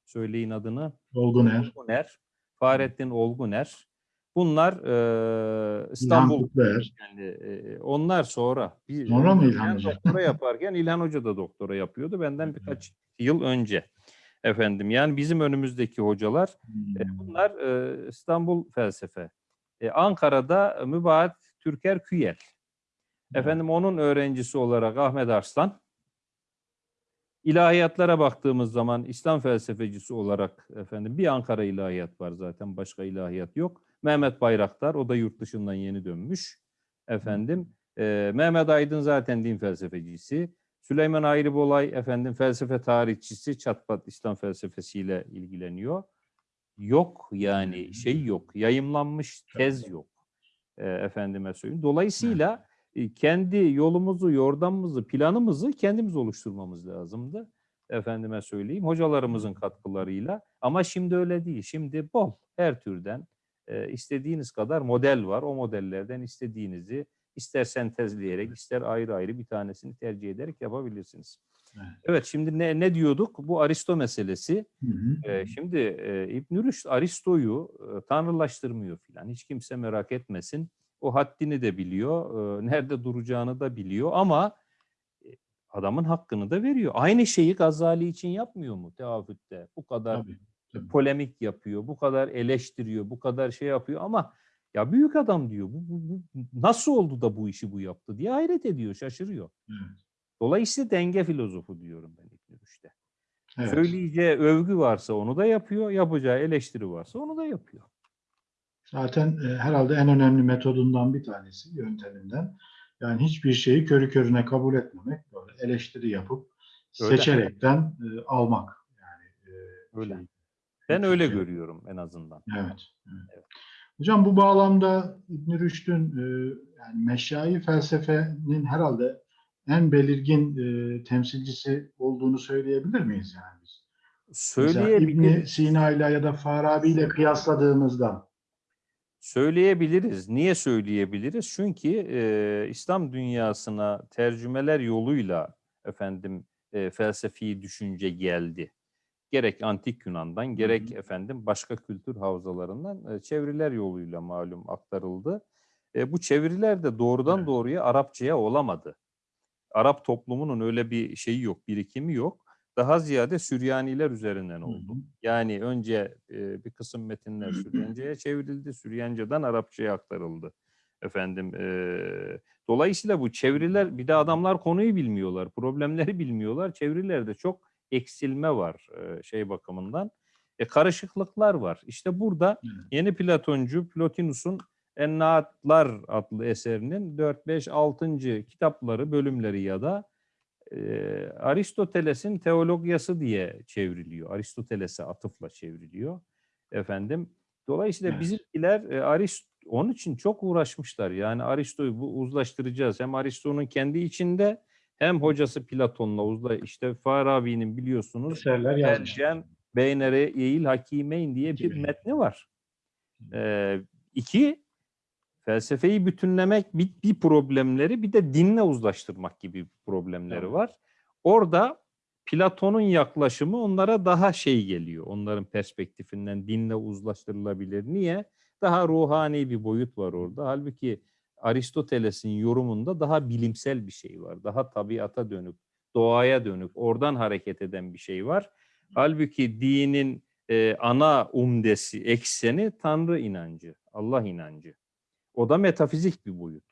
söyleyin adını. Olguner, Olguner. Fahrettin Olguner. Bunlar e, İstanbul yani, e, onlar sonra. Bir, Sonra mı İlhan Hoca? doktora yaparken İlhan Hoca da doktora yapıyordu. Benden birkaç yıl önce. Efendim yani bizim önümüzdeki hocalar e, Hmm. bunlar e, İstanbul felsefe. E, Ankara'da Mübahat Türker Küyel. Efendim onun öğrencisi olarak Ahmet Arslan. İlahiyatlara baktığımız zaman İslam felsefecisi olarak efendim bir Ankara ilahiyat var zaten başka ilahiyat yok. Mehmet Bayraktar o da yurt dışından yeni dönmüş. Efendim e, Mehmet Aydın zaten din felsefecisi. Süleyman Ayrıbolay efendim felsefe tarihçisi çatpat İslam felsefesiyle ilgileniyor. Yok yani şey yok. Yayımlanmış tez yok. E, efendime söyleyeyim. Dolayısıyla kendi yolumuzu, yordamımızı, planımızı kendimiz oluşturmamız lazımdı. Efendime söyleyeyim hocalarımızın katkılarıyla. Ama şimdi öyle değil. Şimdi bol her türden e, istediğiniz kadar model var. O modellerden istediğinizi ister sentezleyerek ister ayrı ayrı bir tanesini tercih ederek yapabilirsiniz. Evet. Evet şimdi ne, ne diyorduk? Bu Aristo meselesi. Hı hı. Ee, şimdi e, İbn Rüşd Aristo'yu e, tanrılaştırmıyor filan. Hiç kimse merak etmesin. O haddini de biliyor, nerede duracağını da biliyor ama adamın hakkını da veriyor. Aynı şeyi Gazali için yapmıyor mu teafütte? Bu kadar Tabii, tabii. polemik yapıyor, bu kadar eleştiriyor, bu kadar şey yapıyor ama ya büyük adam diyor. Bu, bu- bu- nasıl oldu da bu işi bu yaptı diye hayret ediyor, şaşırıyor. Evet. Dolayısıyla denge filozofu diyorum ben İbn Rüşd'e. Evet. Söyleyeceği övgü varsa onu da yapıyor, yapacağı eleştiri varsa onu da yapıyor. Zaten e, herhalde en önemli metodundan bir tanesi, yönteminden. Yani hiçbir şeyi körü körüne kabul etmemek, böyle eleştiri yapıp Öyle. seçerekten e, almak. Yani e, Öyle. yani, Ben öyle Evet. görüyorum en azından. Evet, evet. Hocam bu bağlamda İbn Rüşd'ün e, yani meşai felsefenin herhalde en belirgin e, temsilcisi olduğunu söyleyebilir miyiz yani biz? Mesela Söyleyebilir, İbn Sina ile ya da Farabi ile kıyasladığımızda söyleyebiliriz. Niye söyleyebiliriz? Çünkü e, İslam dünyasına tercümeler yoluyla efendim e, felsefi düşünce geldi. Gerek antik Yunan'dan gerek hı. efendim başka kültür havzalarından e, çeviriler yoluyla malum aktarıldı. E, bu çeviriler de doğrudan Evet. doğruya Arapçaya olamadı. Arap toplumunun öyle bir şeyi yok, birikimi yok. Daha ziyade Süryaniler üzerinden oldu. hı. Yani önce e, bir kısım metinler Süryanca'ya çevrildi, Süryanca'dan Arapçaya aktarıldı. Efendim, e, dolayısıyla bu çeviriler, bir de adamlar konuyu bilmiyorlar, problemleri bilmiyorlar. Çevirilerde çok eksilme var e, şey bakımından. E, karışıklıklar var. İşte burada Evet. yeni Platoncu Plotinus'un Ennaatlar adlı eserinin 4, 5, 6. kitapları, bölümleri ya da e, Aristoteles'in teologyası diye çevriliyor. Aristoteles'e atıfla çevriliyor. Efendim. Dolayısıyla Evet. bizimkiler e, Arist onun için çok uğraşmışlar. Yani Aristo'yu bu uzlaştıracağız. Hem Aristo'nun kendi içinde hem hocası Platon'la uzla işte Farabi'nin biliyorsunuz. Tercem Beynere Eğil Hakimeyn diye bir metni var. Ee, iki, felsefeyi bütünlemek bir, bir problemleri bir de dinle uzlaştırmak gibi problemleri Evet. var. Orada Platon'un yaklaşımı onlara daha şey geliyor. Onların perspektifinden dinle uzlaştırılabilir. Niye? Daha ruhani bir boyut var orada. Halbuki Aristoteles'in yorumunda daha bilimsel bir şey var. Daha tabiata dönük, doğaya dönük, oradan hareket eden bir şey var. Halbuki dinin e, ana umdesi, ekseni Tanrı inancı, Allah inancı. O da metafizik bir boyut.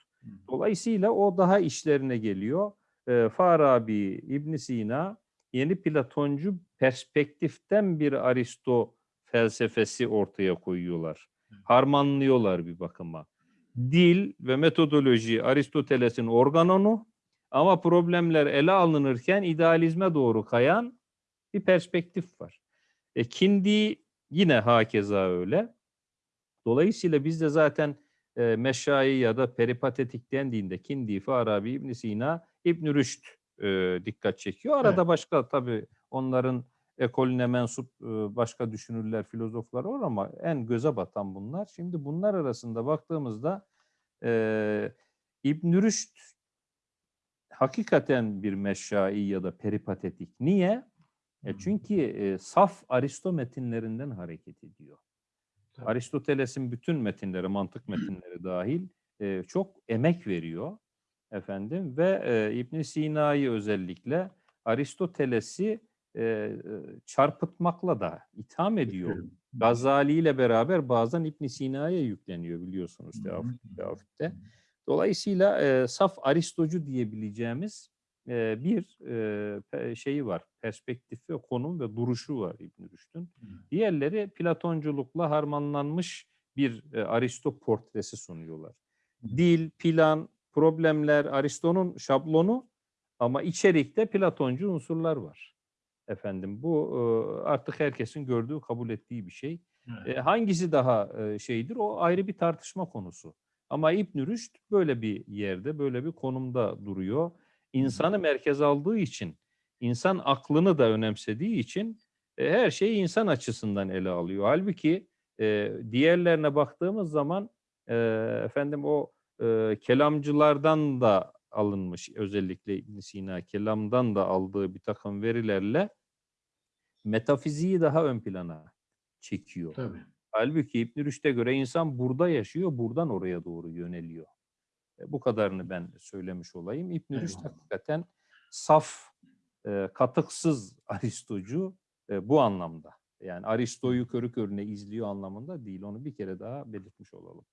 Dolayısıyla o daha işlerine geliyor. E, Farabi, İbn Sina yeni Platoncu perspektiften bir Aristo felsefesi ortaya koyuyorlar. Harmanlıyorlar bir bakıma. Dil ve metodoloji Aristoteles'in organonu ama problemler ele alınırken idealizme doğru kayan bir perspektif var. E, Kindi yine hakeza öyle. Dolayısıyla biz de zaten e, Meşai ya da peripatetik dendiğinde Kindi, Farabi, İbn Sina, İbn Rüşd e, dikkat çekiyor. Arada Evet. başka tabii onların ekolüne mensup e, başka düşünürler, filozoflar var ama en göze batan bunlar. Şimdi bunlar arasında baktığımızda e, İbn Rüşd hakikaten bir meşai ya da peripatetik. Niye? E çünkü e, saf Aristo metinlerinden hareket ediyor. Aristoteles'in bütün metinleri, mantık metinleri dahil e, çok emek veriyor efendim ve e, İbn Sina'yı özellikle Aristoteles'i e, e, çarpıtmakla da itham ediyor. Gazali ile beraber bazen İbn Sina'ya yükleniyor biliyorsunuz Teafit'te. Dolayısıyla e, saf Aristocu diyebileceğimiz e, bir e, şeyi var, perspektifi, konum ve duruşu var İbn Rüşd'ün. Diğerleri Platonculukla harmanlanmış bir e, Aristo portresi sunuyorlar. Dil, plan, problemler Aristo'nun şablonu ama içerikte Platoncu unsurlar var. Efendim bu e, artık herkesin gördüğü, kabul ettiği bir şey. Evet. E, hangisi daha e, şeydir o ayrı bir tartışma konusu. Ama İbn Rüşd böyle bir yerde, böyle bir konumda duruyor. İnsanı merkez aldığı için, insan aklını da önemsediği için e, her şeyi insan açısından ele alıyor. Halbuki e, diğerlerine baktığımız zaman e, efendim o e, kelamcılardan da alınmış özellikle İbn Sina kelamdan da aldığı bir takım verilerle metafiziği daha ön plana çekiyor. Tabii. Halbuki İbn Rüşd'e göre insan burada yaşıyor, buradan oraya doğru yöneliyor. E, Bu kadarını ben söylemiş olayım. İbn Rüşd hakikaten saf, e, katıksız Aristocu e, bu anlamda. Yani Aristo'yu körü körüne izliyor anlamında değil. Onu bir kere daha belirtmiş olalım.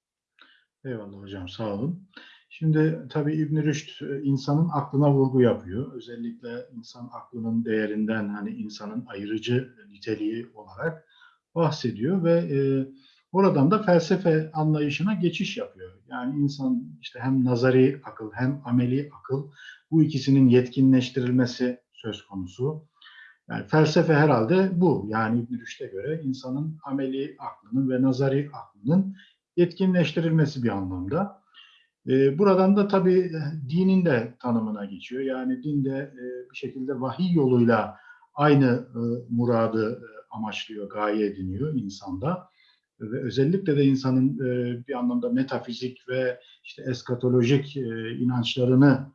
Eyvallah hocam sağ olun. Şimdi tabii İbn Rüşd insanın aklına vurgu yapıyor. Özellikle insan aklının değerinden hani insanın ayırıcı niteliği olarak bahsediyor ve e, oradan da felsefe anlayışına geçiş yapıyor. Yani insan işte hem nazari akıl hem ameli akıl bu ikisinin yetkinleştirilmesi söz konusu. Yani felsefe herhalde bu. Yani İbn Rüşd'e göre insanın ameli aklının ve nazari aklının yetkinleştirilmesi bir anlamda. E, buradan da tabii e, dinin de tanımına geçiyor. Yani din de e, bir şekilde vahiy yoluyla aynı e, muradı e, amaçlıyor, gaye ediniyor insanda. Ve özellikle de insanın e, bir anlamda metafizik ve işte eskatolojik e, inançlarını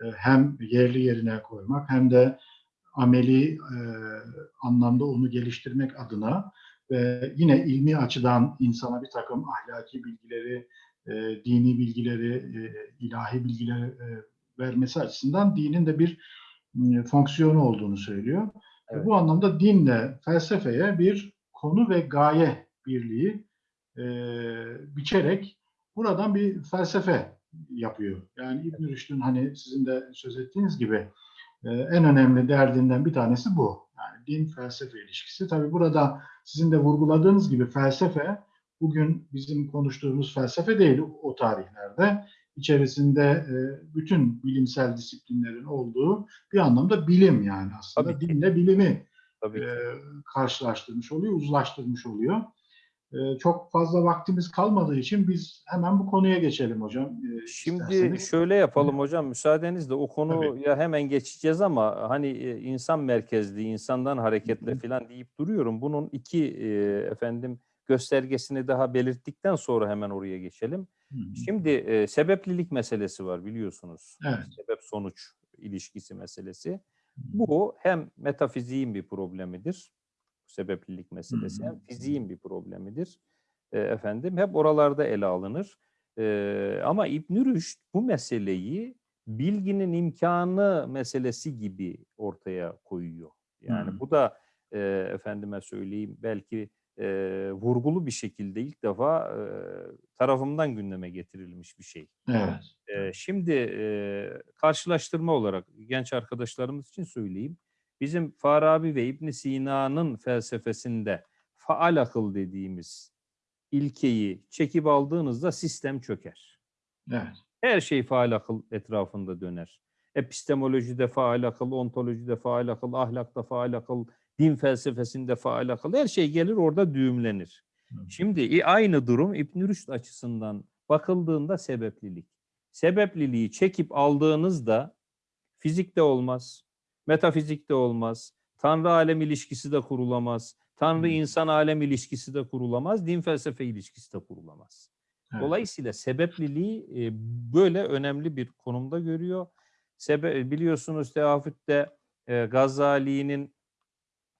e, hem yerli yerine koymak hem de ameli e, anlamda onu geliştirmek adına ve yine ilmi açıdan insana bir takım ahlaki bilgileri, e, dini bilgileri, e, ilahi bilgileri e, vermesi açısından dinin de bir e, fonksiyonu olduğunu söylüyor. Evet. Bu anlamda dinle felsefeye bir konu ve gaye birliği e, biçerek buradan bir felsefe yapıyor. Yani İbn Rüşd'ün hani sizin de söz ettiğiniz gibi e, en önemli derdinden bir tanesi bu. Yani din felsefe ilişkisi. Tabii burada sizin de vurguladığınız gibi felsefe bugün bizim konuştuğumuz felsefe değil o tarihlerde. İçerisinde e, bütün bilimsel disiplinlerin olduğu bir anlamda bilim yani aslında. Tabii. Dinle bilimi Tabii e, karşılaştırmış oluyor, uzlaştırmış oluyor. E, çok fazla vaktimiz kalmadığı için biz hemen bu konuya geçelim hocam. e, Şimdi isterseniz. şöyle yapalım hocam müsaadenizle o konuya Tabii. hemen geçeceğiz ama hani e, insan merkezli, insandan hareketle Hı falan deyip duruyorum. Bunun iki e, efendim göstergesini daha belirttikten sonra hemen oraya geçelim. Hı. Şimdi e, sebeplilik meselesi var biliyorsunuz. Evet. Sebep sonuç ilişkisi meselesi. Bu hem metafiziğin bir problemidir. Sebeplilik meselesi hem fiziğin bir problemidir. E, efendim hep oralarda ele alınır. E, ama İbn Rüşd bu meseleyi bilginin imkanı meselesi gibi ortaya koyuyor. Yani Hı. bu da e, efendime söyleyeyim belki e, vurgulu bir şekilde ilk defa e, tarafımdan gündeme getirilmiş bir şey. Evet. Ee, şimdi e, karşılaştırma olarak genç arkadaşlarımız için söyleyeyim. Bizim Farabi ve İbn Sina'nın felsefesinde faal akıl dediğimiz ilkeyi çekip aldığınızda sistem çöker. Evet. Her şey faal akıl etrafında döner. Epistemolojide faal akıl, ontolojide faal akıl, ahlakta faal akıl, din felsefesinde faal akıl. Her şey gelir orada düğümlenir. Şimdi i- aynı durum İbn Rüşd açısından bakıldığında sebeplilik. Sebepliliği çekip aldığınızda fizikte olmaz, metafizikte olmaz, Tanrı alem ilişkisi de kurulamaz, Tanrı Hı. insan alem ilişkisi de kurulamaz, din felsefe ilişkisi de kurulamaz. Evet. Dolayısıyla sebepliliği e, böyle önemli bir konumda görüyor. Sebe biliyorsunuz Teafüt'te e, Gazali'nin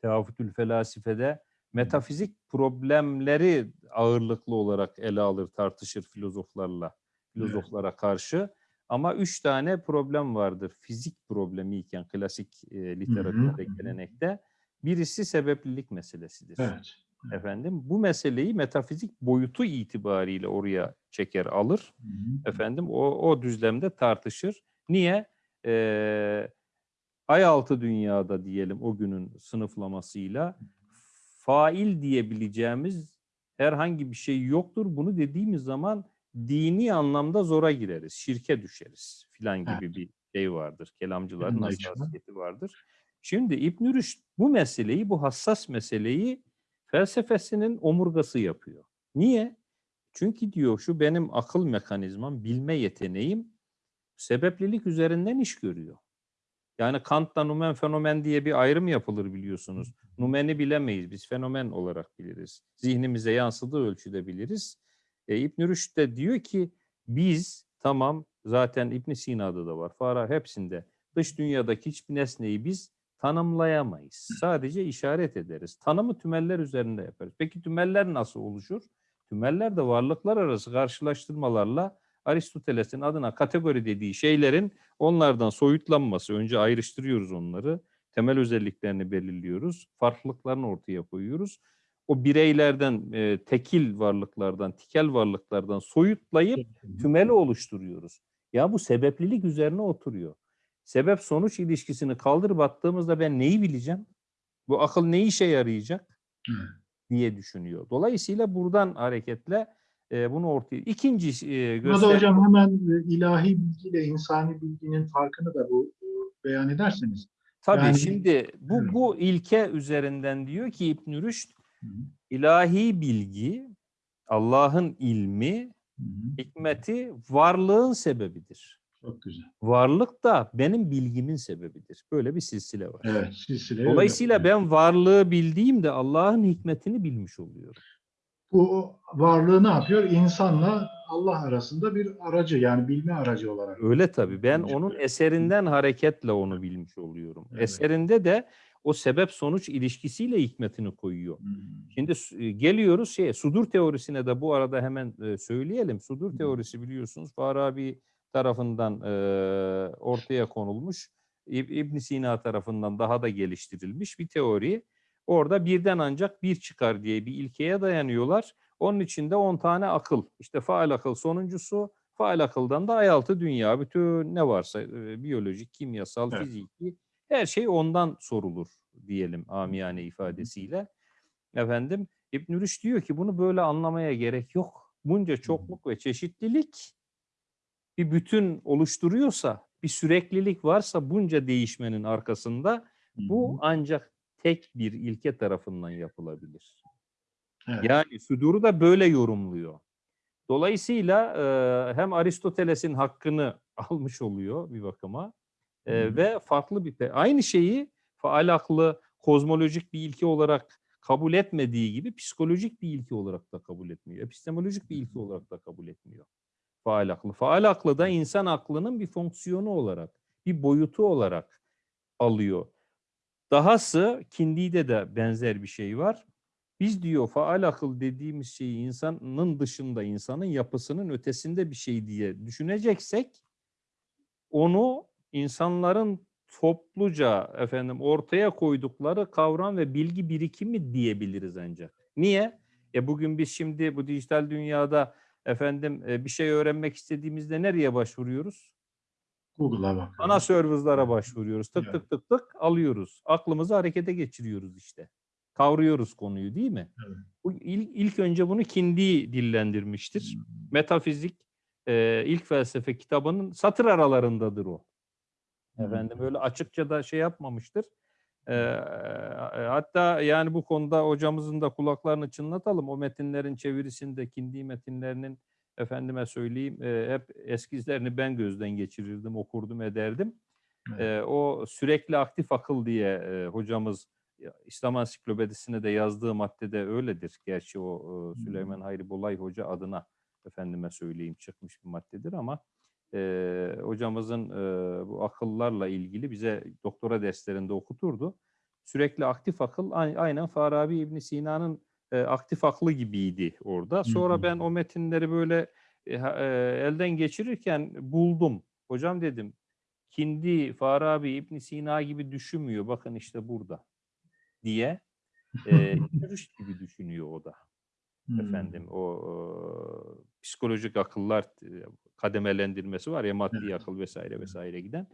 Teafütül Felasife'de metafizik problemleri ağırlıklı olarak ele alır, tartışır filozoflarla, filozoflara karşı. Ama üç tane problem vardır. Fizik problemi iken klasik e, literatürde, hı hı. gelenekte. Birisi sebeplilik meselesidir. Evet. Efendim bu meseleyi metafizik boyutu itibariyle oraya çeker alır. Hı hı. Efendim o, o düzlemde tartışır. Niye? Ee, ay altı dünyada diyelim o günün sınıflamasıyla fail diyebileceğimiz herhangi bir şey yoktur. Bunu dediğimiz zaman dini anlamda zora gireriz, şirke düşeriz filan gibi Evet. bir şey vardır. Kelamcıların hassasiyeti vardır. Şimdi İbn Rüşd bu meseleyi, bu hassas meseleyi felsefesinin omurgası yapıyor. Niye? Çünkü diyor şu benim akıl mekanizmam, bilme yeteneğim sebeplilik üzerinden iş görüyor. Yani Kant'ta numen fenomen diye bir ayrım yapılır biliyorsunuz. Numeni bilemeyiz biz fenomen olarak biliriz. Zihnimize yansıdığı ölçüde biliriz. E, İbn Rüşd de diyor ki biz tamam zaten İbn Sina'da da var. Fara hepsinde dış dünyadaki hiçbir nesneyi biz tanımlayamayız. Sadece işaret ederiz. Tanımı tümeller üzerinde yaparız. Peki tümeller nasıl oluşur? Tümeller de varlıklar arası karşılaştırmalarla Aristoteles'in adına kategori dediği şeylerin onlardan soyutlanması. Önce ayrıştırıyoruz onları. Temel özelliklerini belirliyoruz. Farklılıklarını ortaya koyuyoruz. O bireylerden, e, tekil varlıklardan, tikel varlıklardan soyutlayıp tümeli oluşturuyoruz. Ya bu sebeplilik üzerine oturuyor. Sebep sonuç ilişkisini kaldırıp attığımızda ben neyi bileceğim? Bu akıl ne işe yarayacak? Diye düşünüyor. Dolayısıyla buradan hareketle e, bunu ortaya... İkinci e, Burada göster- hocam hemen e, ilahi bilgiyle insani bilginin farkını da bu beyan ederseniz. Tabii yani- şimdi bu bu ilke üzerinden diyor ki İbn Rüşd ilahi bilgi, Allah'ın ilmi, hı hı. hikmeti varlığın sebebidir. Çok güzel. Varlık da benim bilgimin sebebidir. Böyle bir silsile var. Evet, silsile. öyle. Dolayısıyla ben varlığı bildiğimde Allah'ın hikmetini bilmiş oluyorum. Bu varlığı ne yapıyor? İnsanla Allah arasında bir aracı yani bilme aracı olarak. Öyle tabii. Ben Bilmiş onun eserinden hareketle onu bilmiş oluyorum. Evet. Eserinde de o sebep sonuç ilişkisiyle hikmetini koyuyor. Hı. Şimdi e, geliyoruz şeye sudur teorisine de bu arada hemen e, söyleyelim. Sudur Hı. teorisi biliyorsunuz Farabi tarafından e, ortaya konulmuş. İb- İbn Sina tarafından daha da geliştirilmiş bir teori. Orada birden ancak bir çıkar diye bir ilkeye dayanıyorlar. Onun içinde 10 tane akıl. İşte faal akıl sonuncusu. Faal akıldan da ayaltı dünya. Bütün ne varsa e, biyolojik, kimyasal, Evet. fiziki her şey ondan sorulur diyelim amiyane ifadesiyle. Efendim İbn Rüşd diyor ki bunu böyle anlamaya gerek yok. Bunca çokluk ve çeşitlilik bir bütün oluşturuyorsa, bir süreklilik varsa bunca değişmenin arkasında bu ancak tek bir ilke tarafından yapılabilir. Evet. Yani Sudur'u da böyle yorumluyor. Dolayısıyla e, hem Aristoteles'in hakkını almış oluyor bir bakıma e, ve farklı bir aynı şeyi faal aklı kozmolojik bir ilke olarak kabul etmediği gibi psikolojik bir ilke olarak da kabul etmiyor. Epistemolojik bir ilke olarak da kabul etmiyor. Faal aklı. Faal aklı da insan aklının bir fonksiyonu olarak, bir boyutu olarak alıyor. Dahası Kindi'de de benzer bir şey var. Biz diyor faal akıl dediğimiz şeyi insanın dışında, insanın yapısının ötesinde bir şey diye düşüneceksek onu insanların topluca efendim ortaya koydukları kavram ve bilgi birikimi diyebiliriz ancak. Niye? E bugün biz şimdi bu dijital dünyada efendim e, bir şey öğrenmek istediğimizde nereye başvuruyoruz? Google'a bak. Ana serverlara başvuruyoruz. Tık tık tık tık alıyoruz. Aklımızı harekete geçiriyoruz işte. Kavruyoruz konuyu değil mi? Evet. Bu il- ilk önce bunu Kindi dillendirmiştir. Metafizik e, ilk felsefe kitabının satır aralarındadır o. Efendim öyle açıkça da şey yapmamıştır. Ee, hatta yani bu konuda hocamızın da kulaklarını çınlatalım. O metinlerin çevirisinde Kindi metinlerinin efendime söyleyeyim e, hep eskizlerini ben gözden geçirirdim, okurdum, ederdim. Evet. Ee, o sürekli aktif akıl diye e, hocamız İslam Ansiklopedisine de yazdığı maddede öyledir. Gerçi o e, Süleyman Hayri Bolay Hoca adına efendime söyleyeyim çıkmış bir maddedir ama e, hocamızın e, bu akıllarla ilgili bize doktora derslerinde okuturdu. Sürekli aktif akıl ay- aynen Farabi İbn Sina'nın e, aktif aklı gibiydi orada. Sonra ben o metinleri böyle e, e, elden geçirirken buldum. Hocam dedim Kindi, Farabi, İbn Sina gibi düşünmüyor. Bakın işte burada diye. E, gibi düşünüyor o da Hmm. efendim o e, psikolojik akıllar kademelendirmesi var ya maddi Evet. akıl vesaire vesaire giden.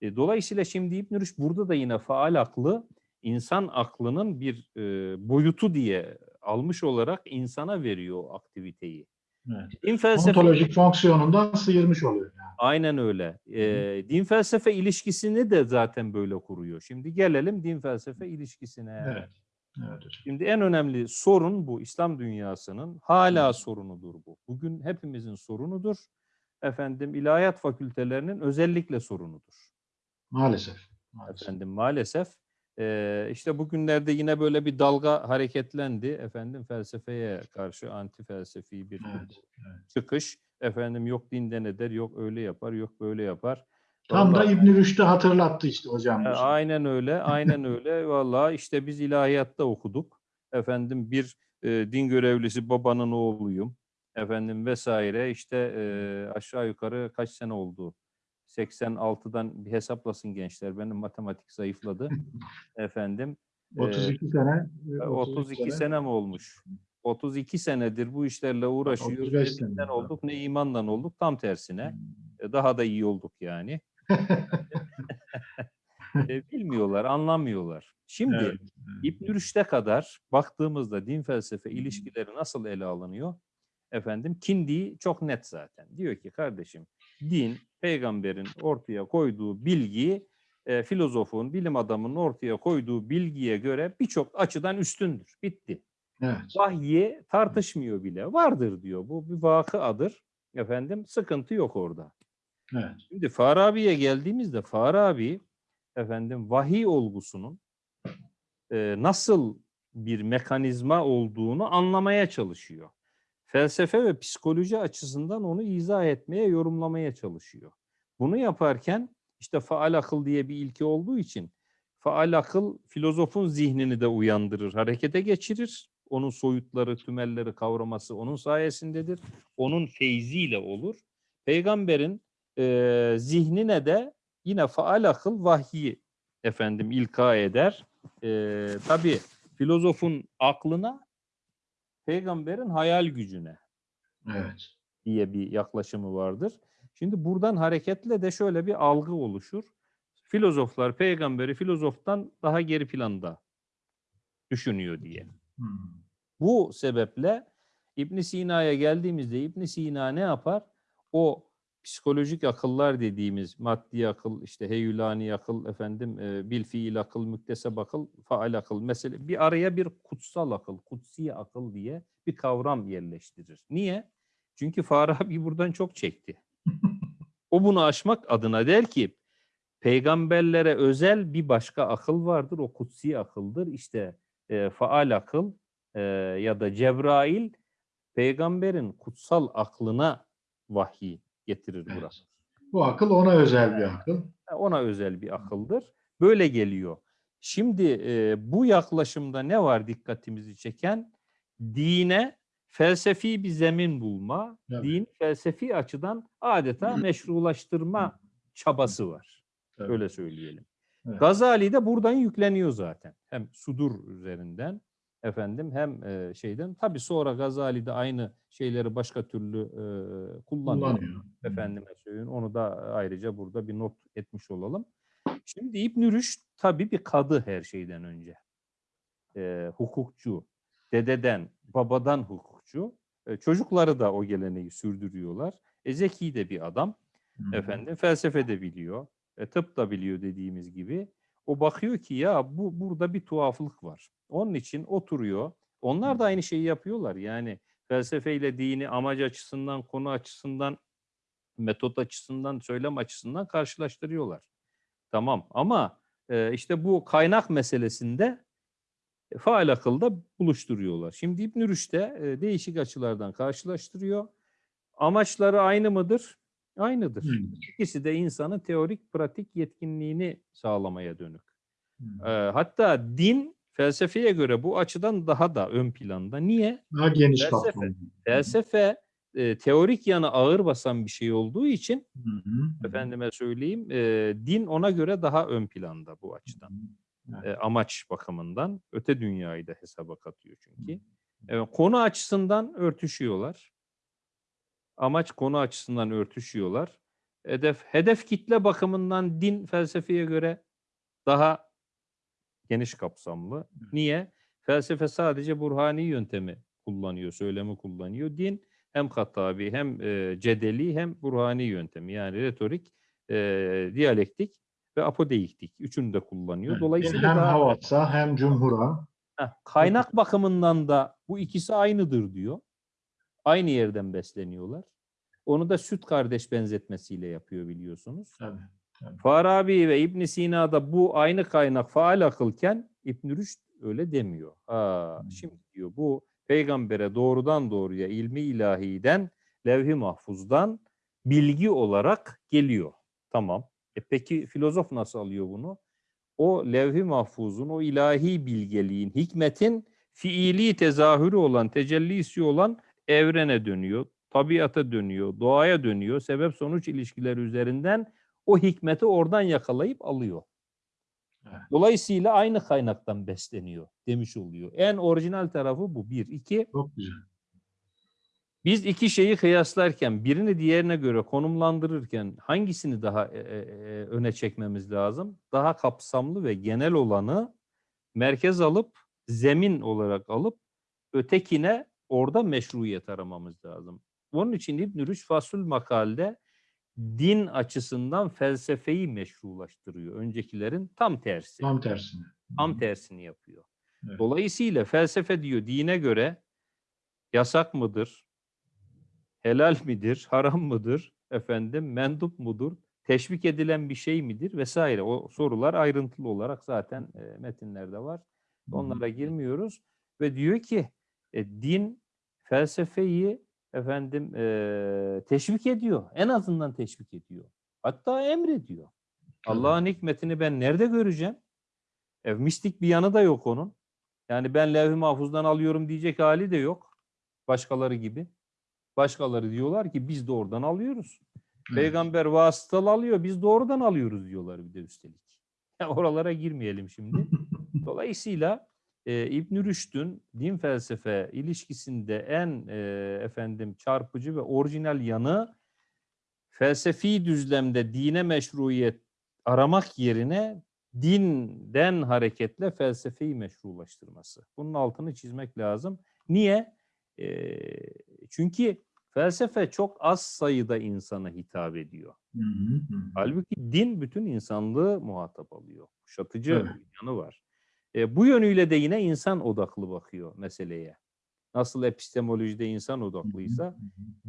E, dolayısıyla şimdi İbn Rüşd burada da yine faal aklı insan aklının bir e, boyutu diye almış olarak insana veriyor aktiviteyi. Evet. Din felsefe Ontolojik fonksiyonundan sıyırmış oluyor. Yani. aynen öyle. E, din felsefe ilişkisini de zaten böyle kuruyor. Şimdi gelelim din felsefe ilişkisine. Evet. Evet. Şimdi en önemli sorun bu İslam dünyasının hala sorunudur bu. Bugün hepimizin sorunudur. Efendim ilahiyat fakültelerinin özellikle sorunudur. Maalesef. Maalesef. Efendim maalesef eee, işte bugünlerde yine böyle bir dalga hareketlendi. Efendim felsefeye karşı anti felsefi bir Evet, evet. çıkış. Efendim yok dinden eder, yok öyle yapar, yok böyle yapar. Tam da Vallahi- İbn Rüşd'ü hatırlattı işte hocam. E, aynen öyle, aynen öyle. Vallahi işte biz ilahiyatta okuduk. Efendim bir e, din görevlisi babanın oğluyum. Efendim vesaire işte e, aşağı yukarı kaç sene oldu? 86'dan bir hesaplasın gençler. Benim matematik zayıfladı. Efendim 32 sene. e, 32 sene mi olmuş? 32 senedir bu işlerle uğraşıyoruz. 35 Ne sene. olduk ne imandan olduk. Tam tersine. E, Daha da iyi olduk yani. E, Bilmiyorlar, anlamıyorlar. Şimdi evet. İbn Rüşd'e kadar baktığımızda din felsefe ilişkileri nasıl ele alınıyor? Efendim Kindi çok net zaten. Diyor ki kardeşim din peygamberin ortaya koyduğu bilgi e, filozofun, bilim adamının ortaya koyduğu bilgiye göre birçok açıdan üstündür. Bitti. Evet. Vahyi tartışmıyor bile. Vardır diyor. Bu bir vakıadır. Efendim sıkıntı yok orada. Evet. Şimdi Farabi'ye geldiğimizde Farabi efendim vahiy olgusunun e, nasıl bir mekanizma olduğunu anlamaya çalışıyor. Felsefe ve psikoloji açısından onu izah etmeye, yorumlamaya çalışıyor. Bunu yaparken işte faal akıl diye bir ilke olduğu için faal akıl filozofun zihnini de uyandırır, harekete geçirir. Onun soyutları, tümelleri kavraması onun sayesindedir. Onun feyziyle olur. Peygamberin e, zihnine de yine faal akıl vahyi efendim ilka eder. E, Tabi filozofun aklına peygamberin hayal gücüne Evet. diye bir yaklaşımı vardır. Şimdi buradan hareketle de şöyle bir algı oluşur. Filozoflar peygamberi filozoftan daha geri planda düşünüyor diye. Hmm. Bu sebeple İbn Sina'ya geldiğimizde İbn Sina ne yapar? O psikolojik akıllar dediğimiz maddi akıl, işte heyülani akıl, efendim e, bil fiil akıl, mükteseb akıl, faal akıl. Mesela bir araya bir kutsal akıl, kutsi akıl diye bir kavram yerleştirir. Niye? Çünkü Farabi buradan çok çekti. O bunu aşmak adına der ki peygamberlere özel bir başka akıl vardır. O kutsi akıldır. İşte e, faal akıl e, ya da Cebrail peygamberin kutsal aklına vahiy getirir Evet. burada. Bu akıl ona özel bir akıl. Ona özel bir akıldır. Böyle geliyor. Şimdi e, bu yaklaşımda ne var dikkatimizi çeken? Dine felsefi bir zemin bulma, Evet. din felsefi açıdan adeta meşrulaştırma çabası var. Tabii. Öyle söyleyelim. Evet. Gazali de buradan yükleniyor zaten. Hem sudur üzerinden efendim hem e, şeyden. Tabii sonra Gazali de aynı şeyleri başka türlü e, kullanıyor. Kullanıyor. Efendime söyleyeyim. Onu da ayrıca burada bir not etmiş olalım. Şimdi İbn Rüşd tabii bir kadı her şeyden önce. E, hukukçu. Dededen, babadan hukukçu. E, çocukları da o geleneği sürdürüyorlar. E, zeki de bir adam. Hmm. Efendim felsefe de biliyor. E, tıp da biliyor dediğimiz gibi. O bakıyor ki ya bu burada bir tuhaflık var. Onun için oturuyor. Onlar da aynı şeyi yapıyorlar. Yani felsefeyle dini amaç açısından, konu açısından, metot açısından, söylem açısından karşılaştırıyorlar. Tamam ama e, işte bu kaynak meselesinde e, faal akılda buluşturuyorlar. Şimdi İbn Rüşd de e, değişik açılardan karşılaştırıyor. Amaçları aynı mıdır? Aynıdır. Aynıdır. İkisi de insanın teorik pratik yetkinliğini sağlamaya dönük. Hı. Hatta din felsefeye göre bu açıdan daha da ön planda. Niye? Daha geniş Felsefe. kapsamlı. Felsefe e, teorik yanı ağır basan bir şey olduğu için Hı hı. efendime söyleyeyim e, din ona göre daha ön planda bu açıdan. E, amaç bakımından öte dünyayı da hesaba katıyor çünkü. Evet, konu açısından örtüşüyorlar. Amaç konu açısından örtüşüyorlar. Hedef hedef kitle bakımından din felsefeye göre daha geniş kapsamlı. Niye? Felsefe sadece burhani yöntemi kullanıyor, söylemi kullanıyor. Din hem katabi hem e, cedeli hem burhani yöntemi yani retorik, e, diyalektik ve apodeiktik. Üçünü de kullanıyor. Evet. Dolayısıyla hem daha Havas'a hem Cumhur'a Heh, kaynak bakımından da bu ikisi aynıdır diyor. Aynı yerden besleniyorlar. Onu da süt kardeş benzetmesiyle yapıyor biliyorsunuz. tabii. Farabi ve İbn Sina da bu aynı kaynak faal akılken İbn Rüşd öyle demiyor. Ha, Hmm. şimdi diyor bu peygambere doğrudan doğruya ilmi ilahiden, levh-i mahfuzdan bilgi olarak geliyor. Tamam. E peki filozof nasıl alıyor bunu? O levh-i mahfuzun, o ilahi bilgeliğin, hikmetin fiili tezahürü olan, tecellisi olan evrene dönüyor, tabiata dönüyor, doğaya dönüyor. Sebep sonuç ilişkileri üzerinden o hikmeti oradan yakalayıp alıyor. Dolayısıyla aynı kaynaktan besleniyor demiş oluyor. En orijinal tarafı bu. Bir. iki Çok güzel. biz iki şeyi kıyaslarken birini diğerine göre konumlandırırken hangisini daha e, e, e, öne çekmemiz lazım? Daha kapsamlı ve genel olanı merkez alıp zemin olarak alıp ötekine orada meşruiyet aramamız lazım. Onun için İbn Rüşd Fasul makalde din açısından felsefeyi meşrulaştırıyor. Öncekilerin tam tersi. Tam tersine. Tam tersini yapıyor. Evet. Dolayısıyla felsefe diyor dine göre yasak mıdır? Helal midir? Haram mıdır? Efendim mendup mudur? Teşvik edilen bir şey midir? Vesaire. O sorular ayrıntılı olarak zaten e, metinlerde var. Onlara girmiyoruz ve diyor ki e, din felsefeyi efendim e, teşvik ediyor. En azından teşvik ediyor. Hatta emrediyor. Allah'ın hikmetini ben nerede göreceğim? E, mistik bir yanı da yok onun. Yani ben levh-i mahfuzdan alıyorum diyecek hali de yok. Başkaları gibi. Başkaları diyorlar ki biz de oradan alıyoruz. Evet. Peygamber vasıtalı alıyor, biz doğrudan alıyoruz diyorlar bir de üstelik. Ya oralara girmeyelim şimdi. Dolayısıyla e, İbn Rüşd'ün din felsefe ilişkisinde en e, efendim çarpıcı ve orijinal yanı felsefi düzlemde dine meşruiyet aramak yerine dinden hareketle felsefeyi meşrulaştırması. Bunun altını çizmek lazım. Niye? E, çünkü felsefe çok az sayıda insana hitap ediyor. Hı hı hı. Halbuki din bütün insanlığı muhatap alıyor. Kuşatıcı Evet. yanı var. E, bu yönüyle de yine insan odaklı bakıyor meseleye. Nasıl epistemolojide insan odaklıysa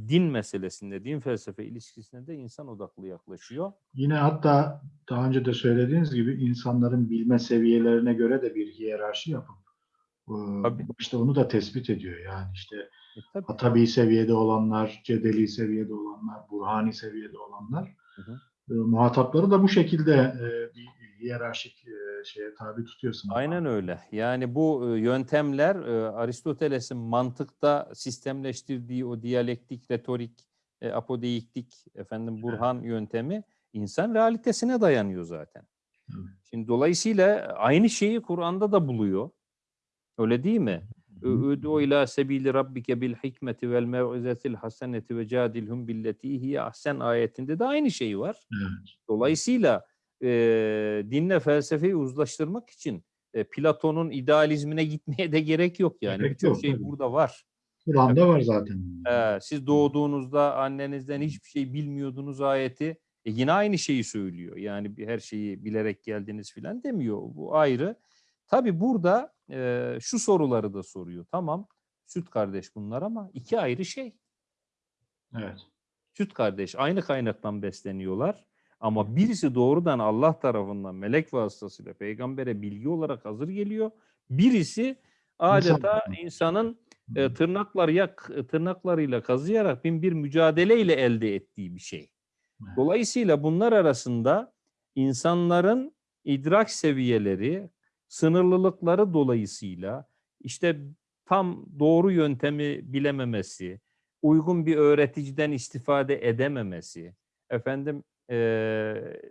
din meselesinde, din felsefe ilişkisinde de insan odaklı yaklaşıyor. Yine hatta daha önce de söylediğiniz gibi insanların bilme seviyelerine göre de bir hiyerarşi yapıp Tabii. işte onu da tespit ediyor. Yani işte E, tabii. Atabi seviyede olanlar, cedeli seviyede olanlar, burhani seviyede olanlar Hı hı. e, muhatapları da bu şekilde e, bir hiyerarşik e, şeye tabi tutuyorsun. Aynen öyle. Yani bu e, yöntemler e, Aristoteles'in mantıkta sistemleştirdiği o diyalektik, retorik, e, apodeiktik, efendim burhan yöntemi insan realitesine dayanıyor zaten. Evet. Şimdi dolayısıyla aynı şeyi Kur'an'da da buluyor. Öyle değil mi? Üdü ila sebili rabbike bil hikmeti vel mev'izetil haseneti ve cadilhum billeti hiye ahsen ayetinde de aynı şey var. Evet. Dolayısıyla e, dinle felsefeyi uzlaştırmak için e, Platon'un idealizmine gitmeye de gerek yok yani. Birçok şey tabii. burada var. Kur'an'da var zaten. Ee, siz doğduğunuzda annenizden hiçbir şey bilmiyordunuz ayeti. E, yine aynı şeyi söylüyor. Yani bir- her şeyi bilerek geldiniz filan demiyor. Bu ayrı. Tabii burada e, şu soruları da soruyor. Tamam süt kardeş bunlar ama iki ayrı şey. Evet. Süt kardeş aynı kaynaktan besleniyorlar. Ama birisi doğrudan Allah tarafından melek vasıtasıyla peygambere bilgi olarak hazır geliyor. Birisi adeta tarafından. insanın e, tırnaklar yak tırnaklarıyla kazıyarak bin bir mücadeleyle elde ettiği bir şey. Dolayısıyla bunlar arasında insanların idrak seviyeleri, sınırlılıkları dolayısıyla işte tam doğru yöntemi bilememesi, uygun bir öğreticiden istifade edememesi, efendim eee,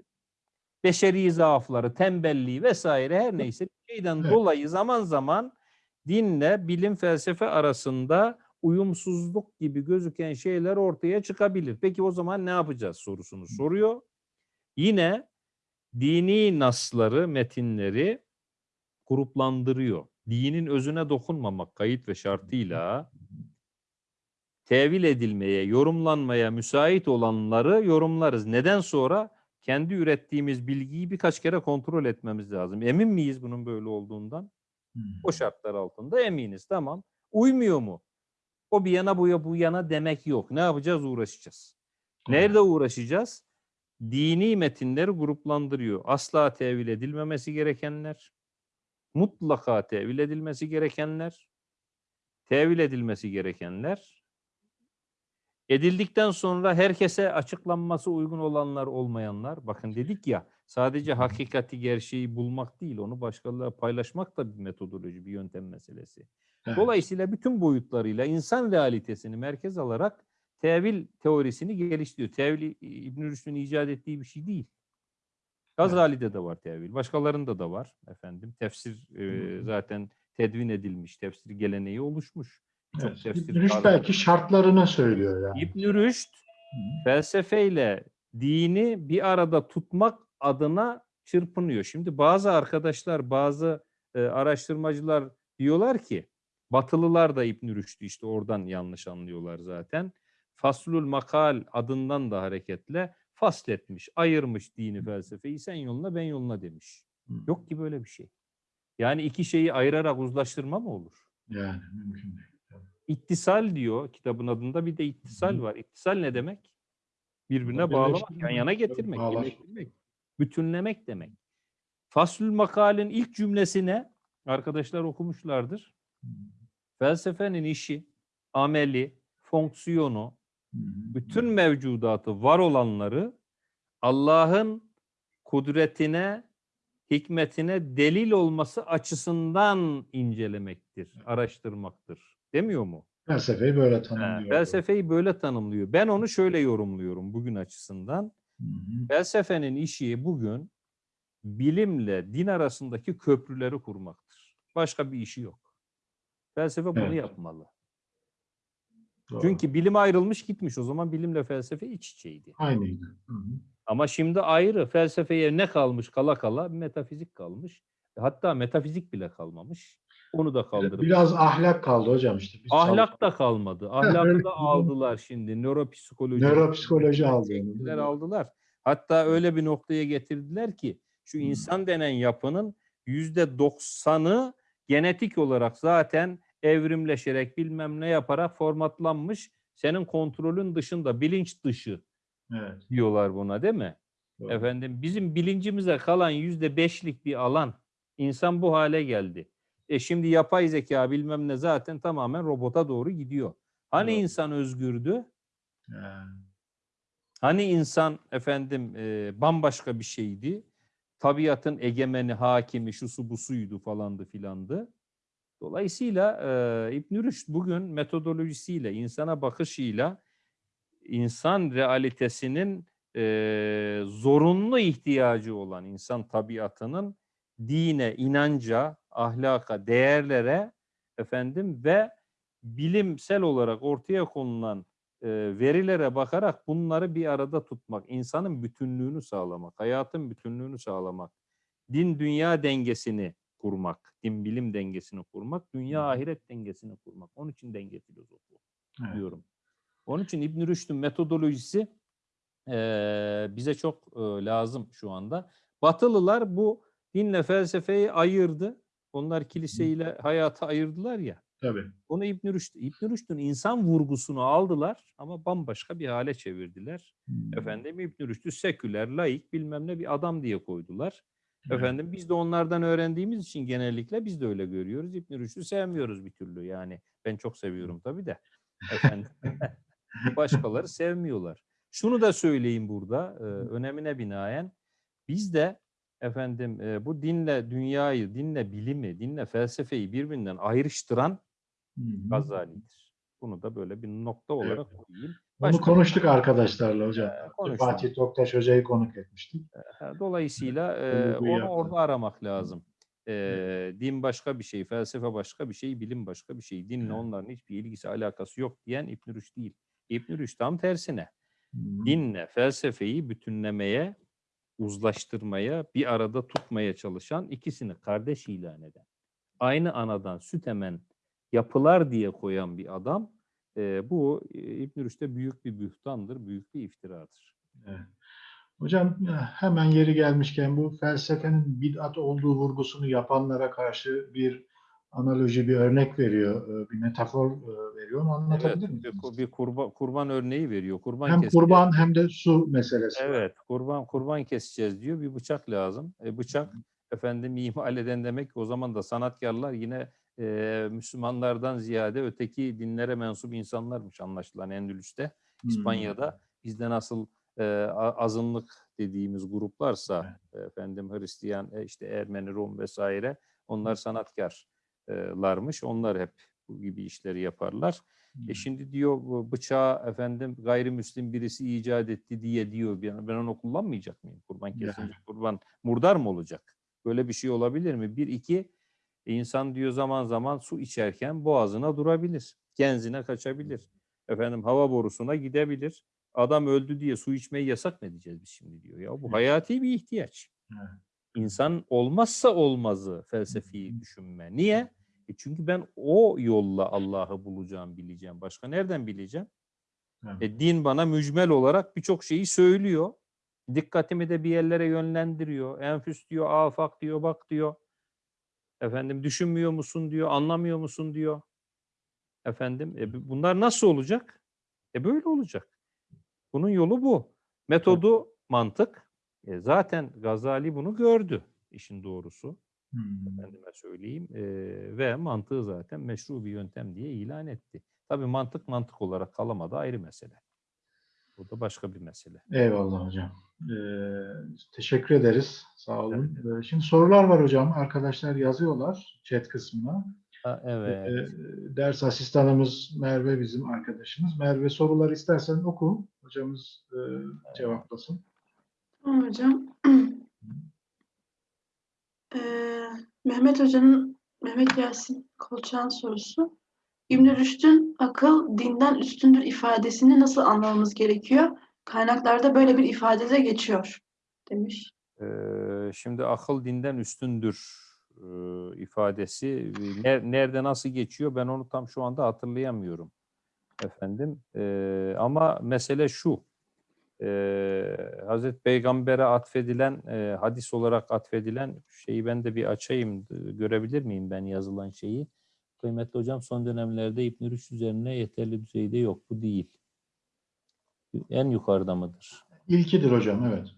beşeri zaafları, tembelliği vesaire her neyse bir şeyden Evet. dolayı zaman zaman dinle bilim felsefe arasında uyumsuzluk gibi gözüken şeyler ortaya çıkabilir. Peki o zaman ne yapacağız sorusunu soruyor. Yine dini nasları, metinleri gruplandırıyor. Dinin özüne dokunmamak kayıt ve şartıyla tevil edilmeye, yorumlanmaya müsait olanları yorumlarız. Neden sonra? Kendi ürettiğimiz bilgiyi birkaç kere kontrol etmemiz lazım. Emin miyiz bunun böyle olduğundan? Hmm. O şartlar altında eminiz. Tamam. Uymuyor mu? O bir yana bu ya bu yana demek yok. Ne yapacağız? Uğraşacağız. Nerede uğraşacağız? Dini metinleri gruplandırıyor. Asla tevil edilmemesi gerekenler, mutlaka tevil edilmesi gerekenler, tevil edilmesi gerekenler, edildikten sonra herkese açıklanması uygun olanlar olmayanlar. Bakın dedik ya sadece hakikati gerçeği bulmak değil onu başkalarıyla paylaşmak da bir metodoloji, bir yöntem meselesi. Evet. Dolayısıyla bütün boyutlarıyla insan realitesini merkez alarak tevil teorisini geliştiriyor. Tevil İbn Rüşd'ün icat ettiği bir şey değil. Gazali'de de var tevil. Başkalarında da var efendim. Tefsir e, zaten tedvin edilmiş. Tefsir geleneği oluşmuş. Evet. İbn Rüşd belki şartlarını söylüyor yani. İbn Rüşd felsefeyle dini bir arada tutmak adına çırpınıyor. Şimdi bazı arkadaşlar, bazı e, araştırmacılar diyorlar ki Batılılar da İbn Rüşd'ü işte oradan yanlış anlıyorlar zaten. Faslul Makal adından da hareketle fasletmiş, ayırmış dini felsefeyi sen yoluna ben yoluna demiş. Yok ki böyle bir şey. Yani iki şeyi ayırarak uzlaştırma mı olur? Yani mümkün değil. İttisal diyor kitabın adında bir de ittisal var. İttisal ne demek? Birbirine Ama bağlamak, yan yana getirmek, birleştirmek, bütünlemek demek. Faslül makalin ilk cümlesine arkadaşlar okumuşlardır. Felsefenin işi, ameli, fonksiyonu, bütün mevcudatı, var olanları Allah'ın kudretine, hikmetine delil olması açısından incelemektir, araştırmaktır. Demiyor mu? Felsefeyi böyle Ha, tanımlıyor. felsefeyi böyle tanımlıyor. Ben onu şöyle yorumluyorum bugün açısından. Hı hı. Felsefenin işi bugün bilimle din arasındaki köprüleri kurmaktır. Başka bir işi yok. Felsefe bunu Evet. yapmalı. Doğru. Çünkü bilim ayrılmış gitmiş. O zaman bilimle felsefe iç içeydi. Aynıydı. Hı hı. Ama şimdi ayrı. Felsefeye ne kalmış kala kala? Metafizik kalmış. Hatta metafizik bile kalmamış. Onu da kaldırıp. Biraz ahlak kaldı hocam işte. Biz Ahlak da kalmadı. Ahlakı da aldılar şimdi. Nöropsikoloji. Nöropsikoloji aldı aldılar. Hatta öyle bir noktaya getirdiler ki şu insan denen yapının yüzde doksanı genetik olarak zaten evrimleşerek bilmem ne yaparak formatlanmış. Senin kontrolün dışında, bilinç dışı Evet. diyorlar buna değil mi? doğru. Efendim bizim bilincimize kalan yüzde beşlik bir alan. İnsan bu hale geldi. E şimdi yapay zeka bilmem ne zaten tamamen robota doğru gidiyor. Hani Doğru. insan özgürdü? Yani, Hani insan efendim e, bambaşka bir şeydi. Tabiatın egemeni, hakimi, şusu busuydu falandı filandı. Dolayısıyla e, İbn Rüşd bugün metodolojisiyle, insana bakışıyla insan realitesinin e, zorunlu ihtiyacı olan insan tabiatının dine, inanca, ahlaka, değerlere efendim ve bilimsel olarak ortaya konulan e, verilere bakarak bunları bir arada tutmak, insanın bütünlüğünü sağlamak, hayatın bütünlüğünü sağlamak, din dünya dengesini kurmak, din bilim dengesini kurmak, dünya ahiret dengesini kurmak. Onun için denge filozofu evet. diyorum. Onun için İbn Rüşd'ün metodolojisi eee, bize çok eee, lazım şu anda. Batılılar bu dinle felsefeyi ayırdı. Onlar kiliseyle hayatı ayırdılar ya. Tabii. Onu İbn Rüşd, İbn Rüşd'ün insan vurgusunu aldılar ama bambaşka bir hale çevirdiler. Hı. Efendim İbn Rüşd'ü seküler, laik bilmem ne bir adam diye koydular. Evet. Efendim biz de onlardan öğrendiğimiz için genellikle biz de öyle görüyoruz. İbn Rüşd'ü sevmiyoruz bir türlü yani. Ben çok seviyorum tabii de. Efendim başkaları sevmiyorlar. Şunu da söyleyeyim burada e, önemine binaen. Biz de efendim e, bu dinle dünyayı, dinle bilimi, dinle felsefeyi birbirinden ayrıştıran. Gazali'dir. Bunu da böyle bir nokta olarak koyayım. Bunu Başka- konuştuk arkadaşlarla hocam. Ee. Fatih Toktaş Hoca'yı konuk etmiştik. Dolayısıyla Bunu e, onu yapalım. orada aramak lazım. E, din başka bir şey, felsefe başka bir şey, bilim başka bir şey. Dinle Evet. onların hiçbir ilgisi, alakası yok diyen İbn Rüşd değil. İbn Rüşd tam tersine. Hı. dinle felsefeyi bütünlemeye, uzlaştırmaya, bir arada tutmaya çalışan ikisini kardeş ilan eden. Aynı anadan süt emen yapılar diye koyan bir adam e, bu İbn Rüşd'e büyük bir bühtandır, büyük bir iftiradır. Evet. Hocam hemen yeri gelmişken bu felsefenin bid'at olduğu vurgusunu yapanlara karşı bir analoji, bir örnek veriyor, e, bir metafor e, veriyor. Onu anlatabilir Evet, misiniz? bir kurban, kurban örneği veriyor. Kurban Hem keseceğiz. kurban hem de su meselesi. var. Evet, kurban kurban keseceğiz diyor. Bir bıçak lazım. E, bıçak efendim ihmal eden demek ki o zaman da sanatkarlar yine e, Müslümanlardan ziyade öteki dinlere mensup insanlarmış anlaşılan Endülüs'te. İspanya'da bizde nasıl e, azınlık dediğimiz gruplarsa efendim Hristiyan, e, işte Ermeni, Rum vesaire onlar sanatkarlarmış. Onlar hep bu gibi işleri yaparlar. Hmm. E şimdi diyor bıçağı efendim gayrimüslim birisi icat etti diye diyor. Ben, ben onu kullanmayacak mıyım? Kurban kesince kurban murdar mı olacak? Böyle bir şey olabilir mi? Bir, iki insan diyor zaman zaman su içerken boğazına durabilir. Genzine kaçabilir. Efendim hava borusuna gidebilir. Adam öldü diye su içmeyi yasak mı edeceğiz biz şimdi diyor. Ya bu hayati bir ihtiyaç. Evet. İnsan olmazsa olmazı felsefi düşünme. Niye? E çünkü ben o yolla Allah'ı bulacağım, bileceğim. Başka nereden bileceğim? Evet. E, din bana mücmel olarak birçok şeyi söylüyor. Dikkatimi de bir yerlere yönlendiriyor. Enfüs diyor, afak diyor, bak diyor. Efendim düşünmüyor musun diyor, anlamıyor musun diyor. Efendim e, bu- bunlar nasıl olacak? E böyle olacak. Bunun yolu bu. Metodu mantık. E, zaten Gazali bunu gördü işin doğrusu Hmm. efendime söyleyeyim e, ve mantığı zaten meşru bir yöntem diye ilan etti. Tabii mantık mantık olarak kalamadı ayrı mesele. Bu da başka bir mesele. Eyvallah hocam. Ee, teşekkür ederiz. Sağ olun. Ee, şimdi sorular var hocam. Arkadaşlar yazıyorlar chat kısmına. Ha, Ee, evet. ders asistanımız Merve bizim arkadaşımız. Merve soruları istersen oku. Hocamız e, cevaplasın. Tamam hocam. Eee, Mehmet Hoca'nın, Mehmet Yasin Kolçak'ın sorusu. ibn Rüşd'ün akıl dinden üstündür ifadesini nasıl anlamamız gerekiyor? Kaynaklarda böyle bir ifade de geçiyor demiş. Ee, şimdi akıl dinden üstündür e, ifadesi e, ner- nerede nasıl geçiyor ben onu tam şu anda hatırlayamıyorum efendim. Ee, ama mesele şu. Ee, Hazreti Peygamber'e atfedilen e, hadis olarak atfedilen şeyi ben de bir açayım e, görebilir miyim ben yazılan şeyi? Kıymetli hocam son dönemlerde İbn Rüşd üzerine yeterli düzeyde yok bu değil. En yukarıda mıdır? İlkidir hocam, evet.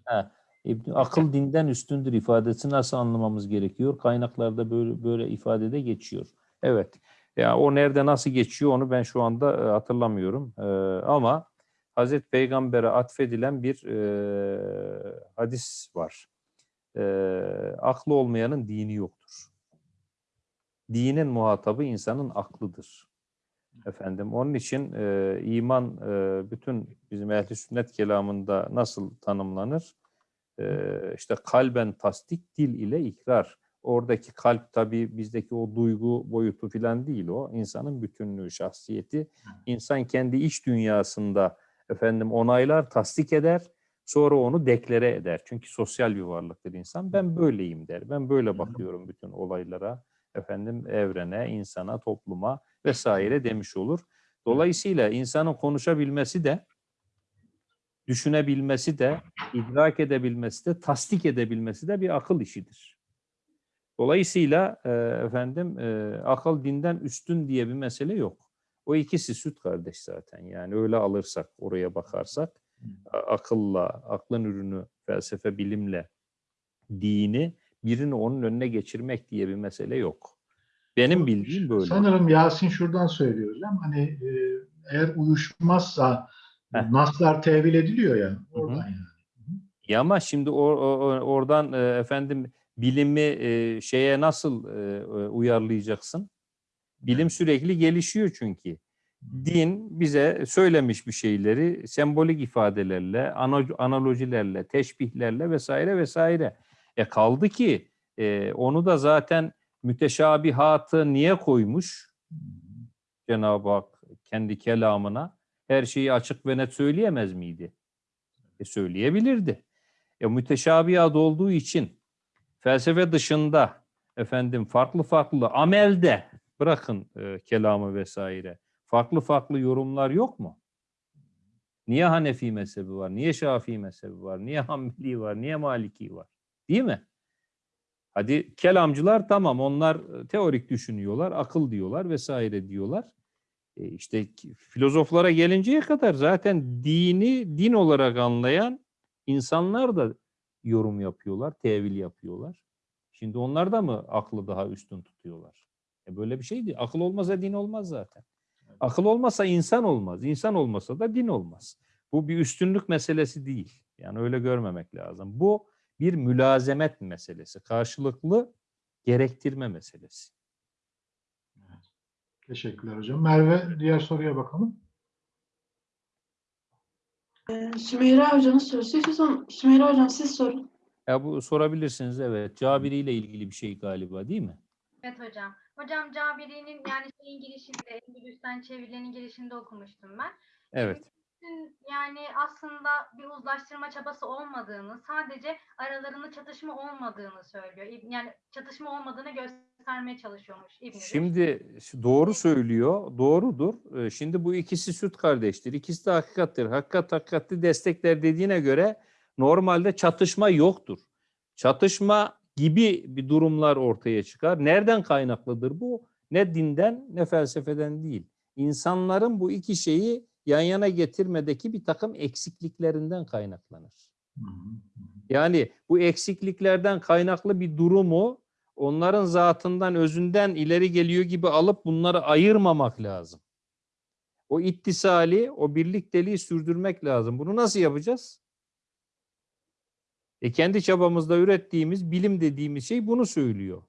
İbn akıl dinden üstündür ifadesi nasıl anlamamız gerekiyor? Kaynaklarda böyle böyle ifadede geçiyor. Evet. Ya o nerede nasıl geçiyor onu ben şu anda e, hatırlamıyorum. E, ama Hazreti Peygamber'e atfedilen bir e, hadis var. E, aklı olmayanın dini yoktur. Dinin muhatabı insanın aklıdır. Efendim onun için e, iman e, bütün bizim ehli sünnet kelamında nasıl tanımlanır? Ee, işte kalben tasdik, dil ile ikrar. Oradaki kalp tabii bizdeki o duygu boyutu falan değil o. İnsanın bütünlüğü, şahsiyeti. İnsan kendi iç dünyasında efendim onaylar, tasdik eder. Sonra onu deklare eder. Çünkü sosyal bir varlıktır insan. Ben böyleyim der. Ben böyle bakıyorum bütün olaylara. Efendim evrene, insana, topluma vesaire demiş olur. Dolayısıyla insanın konuşabilmesi de düşünebilmesi de, idrak edebilmesi de, tasdik edebilmesi de bir akıl işidir. Dolayısıyla e, efendim e, akıl dinden üstün diye bir mesele yok. O ikisi süt kardeş zaten. Yani öyle alırsak, oraya bakarsak akılla, aklın ürünü, felsefe, bilimle dini birini onun önüne geçirmek diye bir mesele yok. Benim bildiğim böyle. Sanırım Yasin şuradan söylüyor hocam. Hani e, eğer uyuşmazsa Heh. Naslar tevil ediliyor ya. Oradan yani. Ya ama şimdi or- o- o- oradan e, efendim bilimi e, şeye nasıl e, uyarlayacaksın? Bilim sürekli gelişiyor çünkü. Din bize söylemiş bir şeyleri sembolik ifadelerle, ana- analojilerle, teşbihlerle vesaire vesaire. E kaldı ki e, onu da zaten müteşabihatı niye koymuş Cenab-ı Hak kendi kelamına? Her şeyi açık ve net söyleyemez miydi? E söyleyebilirdi. E müteşabihat olduğu için felsefe dışında efendim farklı farklı amelde bırakın e, kelamı vesaire. Farklı farklı yorumlar yok mu? Niye Hanefi mezhebi var? Niye Şafii mezhebi var? Niye Hanbeli var? Niye Maliki var? Değil mi? Hadi kelamcılar tamam onlar e, teorik düşünüyorlar, akıl diyorlar vesaire diyorlar. E işte filozoflara gelinceye kadar zaten dini din olarak anlayan insanlar da yorum yapıyorlar, tevil yapıyorlar. Şimdi onlar da mı aklı daha üstün tutuyorlar? E böyle bir şey değil. Akıl olmasa din olmaz zaten. Akıl olmasa insan olmaz. İnsan olmasa da din olmaz. Bu bir üstünlük meselesi değil. Yani öyle görmemek lazım. Bu bir mülazemet meselesi. Karşılıklı gerektirme meselesi. Teşekkürler hocam. Merve diğer soruya bakalım. Ee, Sümeyra Hoca'nın sorusu. İstiyorsan Sümeyra Hocam siz sorun. Ya bu sorabilirsiniz evet. Cabiri ile ilgili bir şey galiba değil mi? Evet hocam. Hocam Cabiri'nin yani şeyin girişinde, Endülüs'ten çevirilerin girişinde okumuştum ben. Evet. Yani aslında bir uzlaştırma çabası olmadığını, sadece aralarında çatışma olmadığını söylüyor. Yani çatışma olmadığını göstermeye çalışıyormuş İbn. Şimdi doğru söylüyor, doğrudur. Ee, Şimdi bu ikisi süt kardeştir. İkisi de hakikattir. Hakikat hakikati destekler dediğine göre normalde çatışma yoktur. Çatışma gibi bir durumlar ortaya çıkar. Nereden kaynaklıdır bu? Ne dinden ne felsefeden değil. İnsanların bu iki şeyi yan yana getirmedeki bir takım eksikliklerinden kaynaklanır. Yani bu eksikliklerden kaynaklı bir durumu onların zatından, özünden ileri geliyor gibi alıp bunları ayırmamak lazım. O ittisali, o birlikteliği sürdürmek lazım. Bunu nasıl yapacağız? E kendi çabamızda ürettiğimiz bilim dediğimiz şey bunu söylüyor.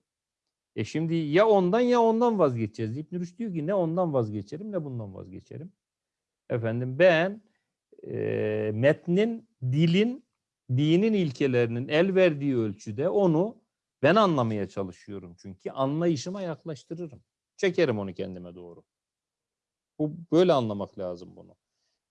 E şimdi ya ondan ya ondan vazgeçeceğiz. İbn Rüşd diyor ki ne ondan vazgeçerim ne bundan vazgeçerim. Efendim ben e, metnin, dilin, dinin ilkelerinin el verdiği ölçüde onu ben anlamaya çalışıyorum. Çünkü anlayışıma yaklaştırırım. Çekerim onu kendime doğru. Bu böyle anlamak lazım bunu.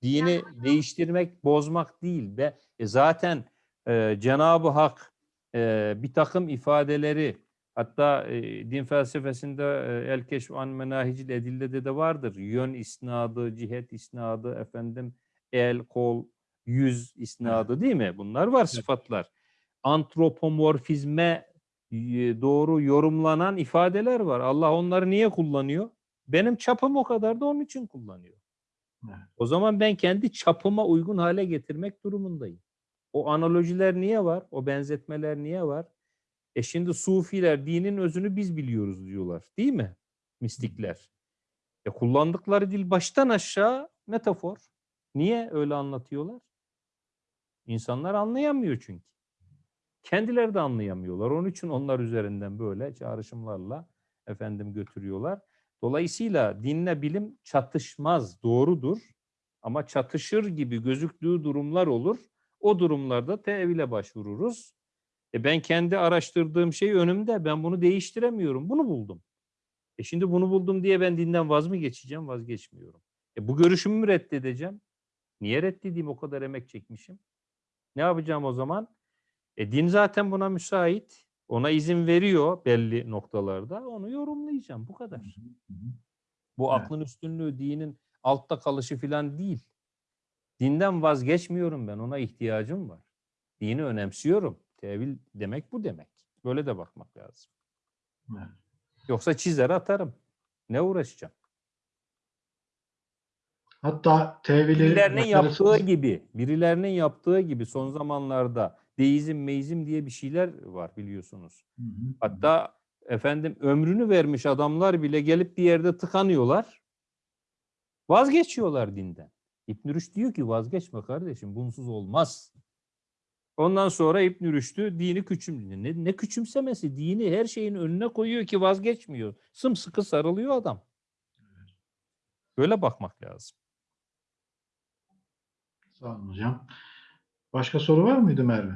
Dini hocam- değiştirmek, bozmak değil. Ve e, zaten e, Cenab-ı Hak e, bir takım ifadeleri hatta e, din felsefesinde e, El Keşf an Menahicil Edille'de de vardır. Yön isnadı, cihet isnadı, efendim el, kol, yüz isnadı değil mi? Bunlar var sıfatlar. Antropomorfizme doğru yorumlanan ifadeler var. Allah onları niye kullanıyor? Benim çapım o kadar da onun için kullanıyor. Evet. O zaman ben kendi çapıma uygun hale getirmek durumundayım. O analojiler niye var? O benzetmeler niye var? E şimdi sufiler dinin özünü biz biliyoruz diyorlar. Değil mi? Mistikler. E kullandıkları dil baştan aşağı metafor. Niye öyle anlatıyorlar? İnsanlar anlayamıyor çünkü. Kendileri de anlayamıyorlar. Onun için onlar üzerinden böyle çağrışımlarla efendim götürüyorlar. Dolayısıyla dinle bilim çatışmaz, doğrudur. Ama çatışır gibi gözüktüğü durumlar olur. O durumlarda tevile başvururuz. E ben kendi araştırdığım şey önümde. Ben bunu değiştiremiyorum. Bunu buldum. E şimdi bunu buldum diye ben dinden vaz mı geçeceğim? Vazgeçmiyorum. E bu görüşümü mü reddedeceğim? Niye reddedeyim o kadar emek çekmişim? Ne yapacağım o zaman? E din zaten buna müsait. Ona izin veriyor belli noktalarda. Onu yorumlayacağım. Bu kadar. Bu aklın üstünlüğü dinin altta kalışı falan değil. Dinden vazgeçmiyorum ben. Ona ihtiyacım var. Dini önemsiyorum. Tevil demek bu demek. Böyle de bakmak lazım. Evet. Yoksa çizer atarım. Ne uğraşacağım? Hatta tevili Birilerinin yaptığı gibi, birilerinin yaptığı gibi son zamanlarda deizm, meizm diye bir şeyler var biliyorsunuz. Hı hı. Hatta efendim ömrünü vermiş adamlar bile gelip bir yerde tıkanıyorlar. Vazgeçiyorlar dinden. İbn Rüşd diyor ki vazgeçme kardeşim bunsuz olmaz. Ondan sonra İbn Rüşd'ü dini küçüm ne, ne küçümsemesi dini her şeyin önüne koyuyor ki vazgeçmiyor. Sımsıkı sarılıyor adam. Böyle bakmak lazım. Sağ olun hocam. Başka soru var mıydı Merve?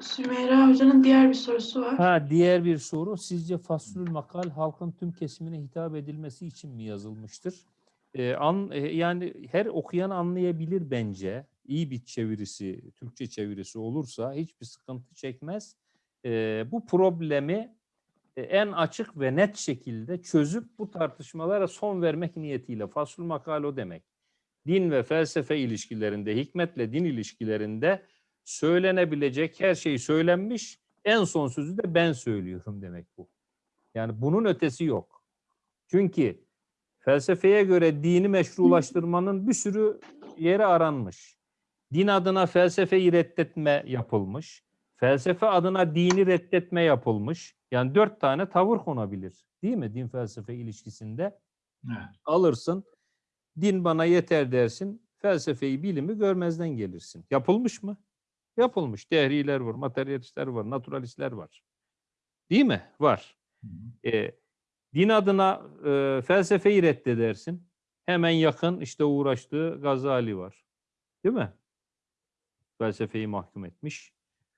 Sümeyra Hoca'nın diğer bir sorusu var. Ha diğer bir soru sizce faslül makal halkın tüm kesimine hitap edilmesi için mi yazılmıştır? Ee, an, e, yani her okuyan anlayabilir bence. İyi bir çevirisi, Türkçe çevirisi olursa hiçbir sıkıntı çekmez. Ee, bu problemi e, en açık ve net şekilde çözüp bu tartışmalara son vermek niyetiyle faslül makal o demek. Din ve felsefe ilişkilerinde, hikmetle din ilişkilerinde söylenebilecek her şey söylenmiş. En son sözü de ben söylüyorum demek bu. Yani bunun ötesi yok. Çünkü felsefeye göre dini meşrulaştırmanın bir sürü yeri aranmış. Din adına felsefeyi reddetme yapılmış. Felsefe adına dini reddetme yapılmış. Yani dört tane tavır konabilir. Değil mi din felsefe ilişkisinde? Evet. Alırsın, din bana yeter dersin, felsefeyi, bilimi görmezden gelirsin. Yapılmış mı? Yapılmış. Dehriler var, materyalistler var, naturalistler var. Değil mi? Var. Hı hı. E, din adına e, felsefeyi reddedersin. Hemen yakın işte uğraştığı Gazali var. Değil mi? Felsefeyi mahkum etmiş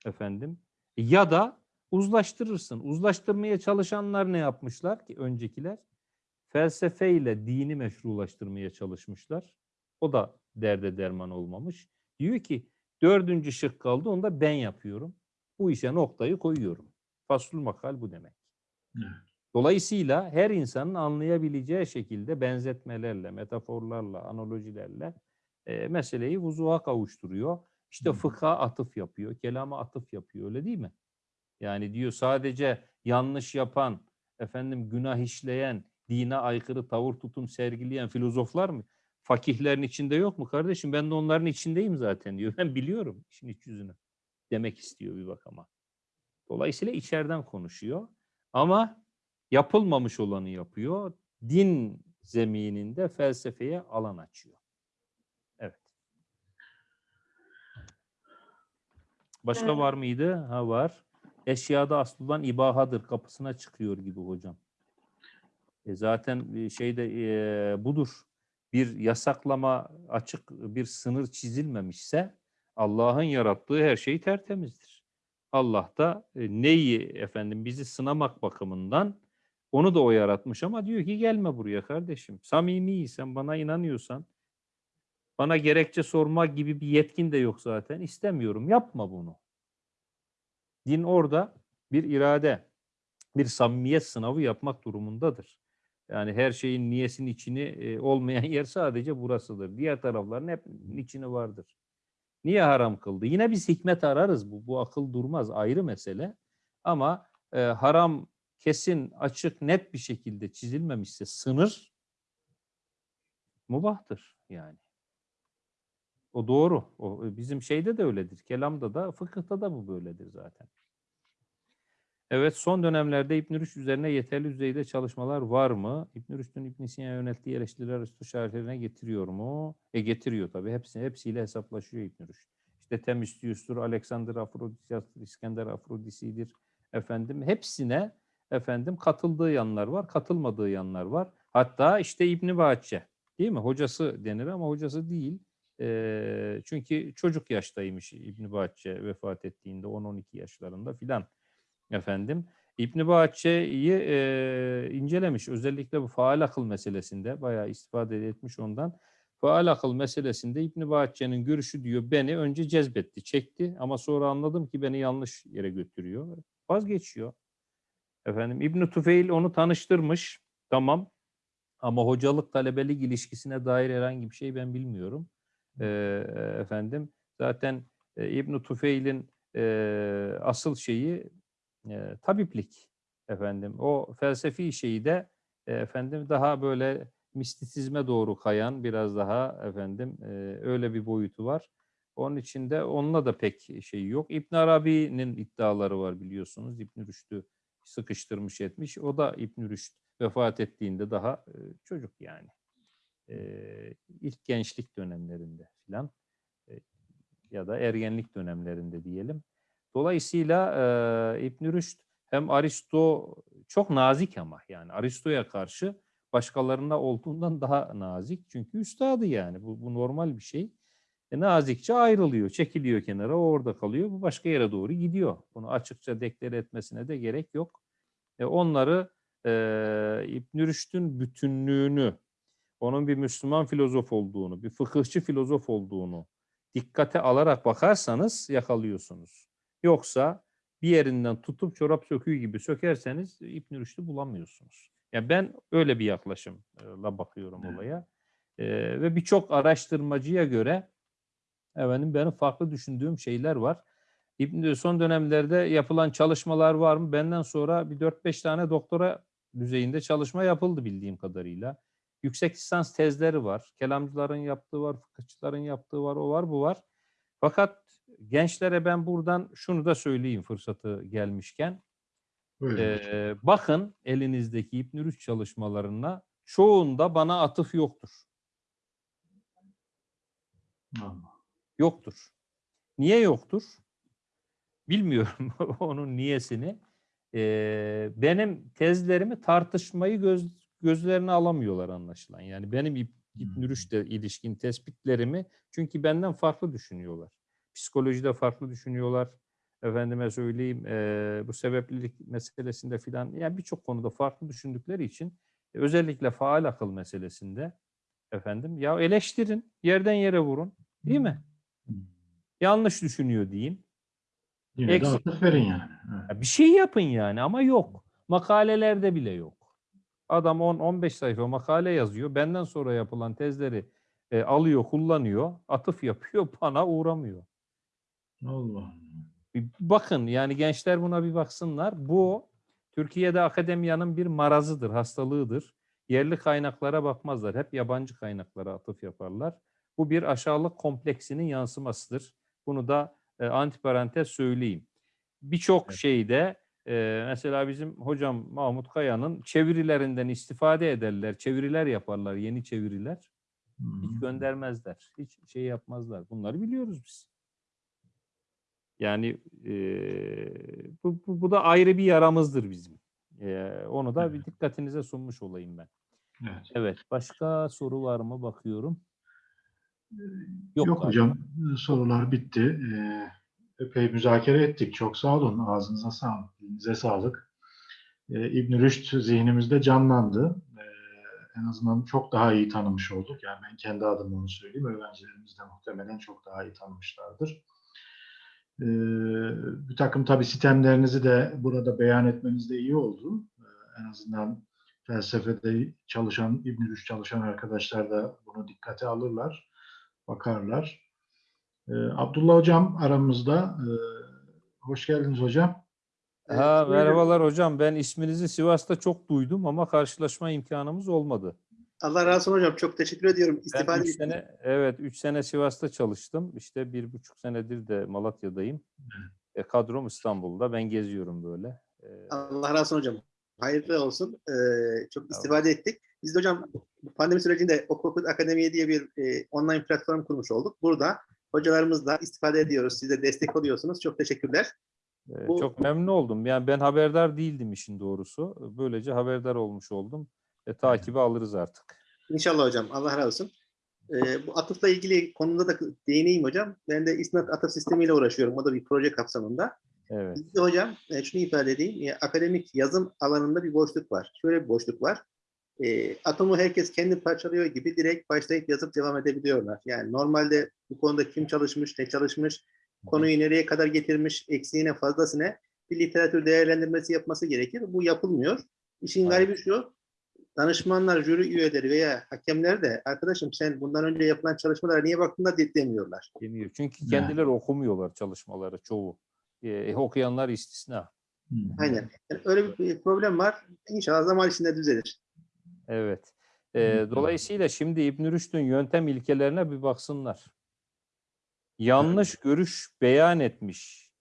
efendim. Ya da uzlaştırırsın. Uzlaştırmaya çalışanlar ne yapmışlar ki öncekiler? Felsefeyle dini meşrulaştırmaya çalışmışlar. O da derde derman olmamış. Diyor ki dördüncü şık kaldı onu da ben yapıyorum. Bu işe noktayı koyuyorum. Faslul makal bu demek. Evet. Dolayısıyla her insanın anlayabileceği şekilde benzetmelerle, metaforlarla, analojilerle e, meseleyi vuzuğa kavuşturuyor. İşte fıkha atıf yapıyor, kelama atıf yapıyor öyle değil mi? Yani diyor sadece yanlış yapan, efendim günah işleyen, dine aykırı tavır tutum sergileyen filozoflar mı? Fakihlerin içinde yok mu kardeşim? Ben de onların içindeyim zaten diyor. Ben biliyorum işin iç yüzünü. Demek istiyor bir bakama. Dolayısıyla içeriden konuşuyor. Ama yapılmamış olanı yapıyor. Din zemininde felsefeye alan açıyor. Evet. Başka Evet. var mıydı? Ha var. Eşyada aslıdan ibahadır kapısına çıkıyor gibi hocam. E zaten e, şeyde e, budur. Bir yasaklama açık bir sınır çizilmemişse Allah'ın yarattığı her şey tertemizdir. Allah da e, neyi efendim bizi sınamak bakımından onu da o yaratmış ama diyor ki gelme buraya kardeşim. Samimiysen bana inanıyorsan bana gerekçe sormak gibi bir yetkin de yok zaten. İstemiyorum. Yapma bunu. Din orada bir irade, bir samimiyet sınavı yapmak durumundadır. Yani her şeyin niyesinin içini e, olmayan yer sadece burasıdır. Diğer tarafların hep içini vardır. Niye haram kıldı? Yine biz hikmet ararız. Bu, bu akıl durmaz. Ayrı mesele. Ama e, haram kesin, açık, net bir şekilde çizilmemişse sınır mubahtır yani. O doğru. O bizim şeyde de öyledir. Kelamda da, fıkıhta da bu böyledir zaten. Evet, son dönemlerde İbn Rüşd üzerine yeterli düzeyde çalışmalar var mı? İbn Rüşd'ün İbn Sina'ya yönelttiği eleştiriler Aristo şerhlerine getiriyor mu? E getiriyor tabii. Hepsi, hepsiyle hesaplaşıyor İbn Rüşd. İşte Temüstius'tur, Alexander Afrodisias'tır, İskender Afrodisi'dir. Efendim hepsine efendim katıldığı yanlar var, katılmadığı yanlar var. Hatta işte İbn Bahçe değil mi? Hocası denir ama hocası değil. Eee, çünkü çocuk yaştaymış İbn Bahçe vefat ettiğinde 10-12 yaşlarında filan efendim. İbn Bahçe'yi eee, incelemiş. Özellikle bu faal akıl meselesinde bayağı istifade etmiş ondan. Faal akıl meselesinde İbn Bahçe'nin görüşü diyor beni önce cezbetti, çekti ama sonra anladım ki beni yanlış yere götürüyor. Vazgeçiyor. Efendim İbn Tufeil onu tanıştırmış. Tamam. Ama hocalık talebelik ilişkisine dair herhangi bir şey ben bilmiyorum. Eee, efendim zaten e, İbn Tufeil'in eee, asıl şeyi e, tabiplik efendim. O felsefi şeyi de e, efendim daha böyle mistisizme doğru kayan biraz daha efendim e, öyle bir boyutu var. Onun için de onunla da pek şey yok. İbn Arabi'nin iddiaları var biliyorsunuz. İbn Rüşd'ü sıkıştırmış etmiş. O da İbn Rüşd vefat ettiğinde daha e, çocuk yani. Ee, ilk gençlik dönemlerinde filan e, ya da ergenlik dönemlerinde diyelim. Dolayısıyla e, İbn Rüşd hem Aristo çok nazik ama yani Aristo'ya karşı başkalarına olduğundan daha nazik. Çünkü üstadı yani bu, bu normal bir şey. E, nazikçe ayrılıyor, çekiliyor kenara, orada kalıyor, bu başka yere doğru gidiyor. Bunu açıkça deklare etmesine de gerek yok. E, onları e, İbn Rüşd'ün bütünlüğünü, onun bir Müslüman filozof olduğunu, bir fıkıhçı filozof olduğunu dikkate alarak bakarsanız yakalıyorsunuz. Yoksa bir yerinden tutup çorap söküğü gibi sökerseniz İbn Rüşd'ü bulamıyorsunuz. Yani ben öyle bir yaklaşımla bakıyorum olaya. Ee, ve birçok araştırmacıya göre efendim benim farklı düşündüğüm şeyler var. İbn son dönemlerde yapılan çalışmalar var mı? Benden sonra bir 4-5 tane doktora düzeyinde çalışma yapıldı bildiğim kadarıyla. Yüksek lisans tezleri var. Kelamcıların yaptığı var, fıkıhçıların yaptığı var, o var, bu var. Fakat gençlere ben buradan şunu da söyleyeyim fırsatı gelmişken. Ee, bakın elinizdeki İbn çalışmalarına çoğunda bana atıf yoktur. Allah. Yoktur. Niye yoktur? Bilmiyorum onun niyesini. Ee, benim tezlerimi tartışmayı göz, gözlerine alamıyorlar anlaşılan. Yani benim İb- İbn Hmm. Rüşd'e ilişkin tespitlerimi çünkü benden farklı düşünüyorlar. Psikolojide farklı düşünüyorlar. Efendime söyleyeyim eee, bu sebeplilik meselesinde filan yani birçok konuda farklı düşündükleri için e, özellikle faal akıl meselesinde efendim ya eleştirin, yerden yere vurun, değil mi? Yanlış düşünüyor deyin. Yine de Eksik. atıf verin yani. Evet. Bir şey yapın yani ama yok. Makalelerde bile yok. Adam 10-15 sayfa makale yazıyor. Benden sonra yapılan tezleri e, alıyor, kullanıyor, atıf yapıyor, bana uğramıyor. Allah. Bir bakın yani gençler buna bir baksınlar. Bu Türkiye'de akademiyanın bir marazıdır, hastalığıdır. Yerli kaynaklara bakmazlar. Hep yabancı kaynaklara atıf yaparlar. Bu bir aşağılık kompleksinin yansımasıdır. Bunu da e, antiparantez söyleyeyim. Birçok Evet. şeyde e, mesela bizim hocam Mahmut Kaya'nın çevirilerinden istifade ederler. Çeviriler yaparlar, yeni çeviriler. Hiç Hmm. göndermezler. Hiç şey yapmazlar. Bunları biliyoruz biz. Yani eee, bu, bu, bu da ayrı bir yaramızdır bizim. Eee, onu da bir Evet. dikkatinize sunmuş olayım ben. Evet. Evet. Başka soru var mı bakıyorum. Yok, galiba. hocam sorular bitti. Ee, epey müzakere ettik. Çok sağ olun. Ağzınıza sağlık. Elinize sağlık. Ee, İbn Rüşd zihnimizde canlandı. Ee, en azından çok daha iyi tanımış olduk. Yani ben kendi adıma onu söyleyeyim. Öğrencilerimiz de muhtemelen çok daha iyi tanımışlardır. Ee, bir takım tabii sistemlerinizi de burada beyan etmeniz de iyi oldu. Ee, en azından felsefede çalışan, İbn Rüşd çalışan arkadaşlar da bunu dikkate alırlar bakarlar. Ee, Abdullah Hocam aramızda. Ee, hoş geldiniz hocam. Ha, Evet, merhabalar hocam. Ben isminizi Sivas'ta çok duydum ama karşılaşma imkanımız olmadı. Allah razı olsun hocam. Çok teşekkür ediyorum. Ben İstifade üç sene, evet, üç sene Sivas'ta çalıştım. İşte bir buçuk senedir de Malatya'dayım. E, kadrom İstanbul'da. Ben geziyorum böyle. E, Allah razı olsun hocam. Hayırlı olsun. Ee, çok istifade ettik. Biz de hocam pandemi sürecinde Okul Akademiye diye bir e, online platform kurmuş olduk. Burada hocalarımızla istifade ediyoruz. Siz de destek oluyorsunuz. Çok teşekkürler. e, bu- çok memnun oldum. Yani ben haberdar değildim işin doğrusu. Böylece haberdar olmuş oldum. E, takibi alırız artık. İnşallah hocam. Allah razı olsun. Ee, bu atıfla ilgili konuda da değineyim hocam. Ben de İsnat atıf sistemiyle uğraşıyorum. O da bir proje kapsamında. Evet. Bizde hocam e, şunu ifade edeyim. e, akademik yazım alanında bir boşluk var. Şöyle bir boşluk var. E, atomu herkes kendi parçalıyor gibi direkt başlayıp yazıp devam edebiliyorlar. Yani normalde bu konuda kim çalışmış, ne çalışmış, konuyu nereye kadar getirmiş, eksiğine, fazlasına bir literatür değerlendirmesi yapması gerekir. Bu yapılmıyor. İşin Evet. garibi şu, danışmanlar, jüri üyeleri veya hakemler de arkadaşım sen bundan önce yapılan çalışmalara niye baktın da de- demiyorlar. Demiyor. Çünkü Yani. kendileri okumuyorlar çalışmaları çoğu. E, okuyanlar istisna. Aynen. Yani öyle bir problem var. İnşallah zaman içinde düzelir. Evet. Ee, dolayısıyla şimdi İbn Rüşd'ün yöntem ilkelerine bir baksınlar. Yanlış görüş beyan etmiş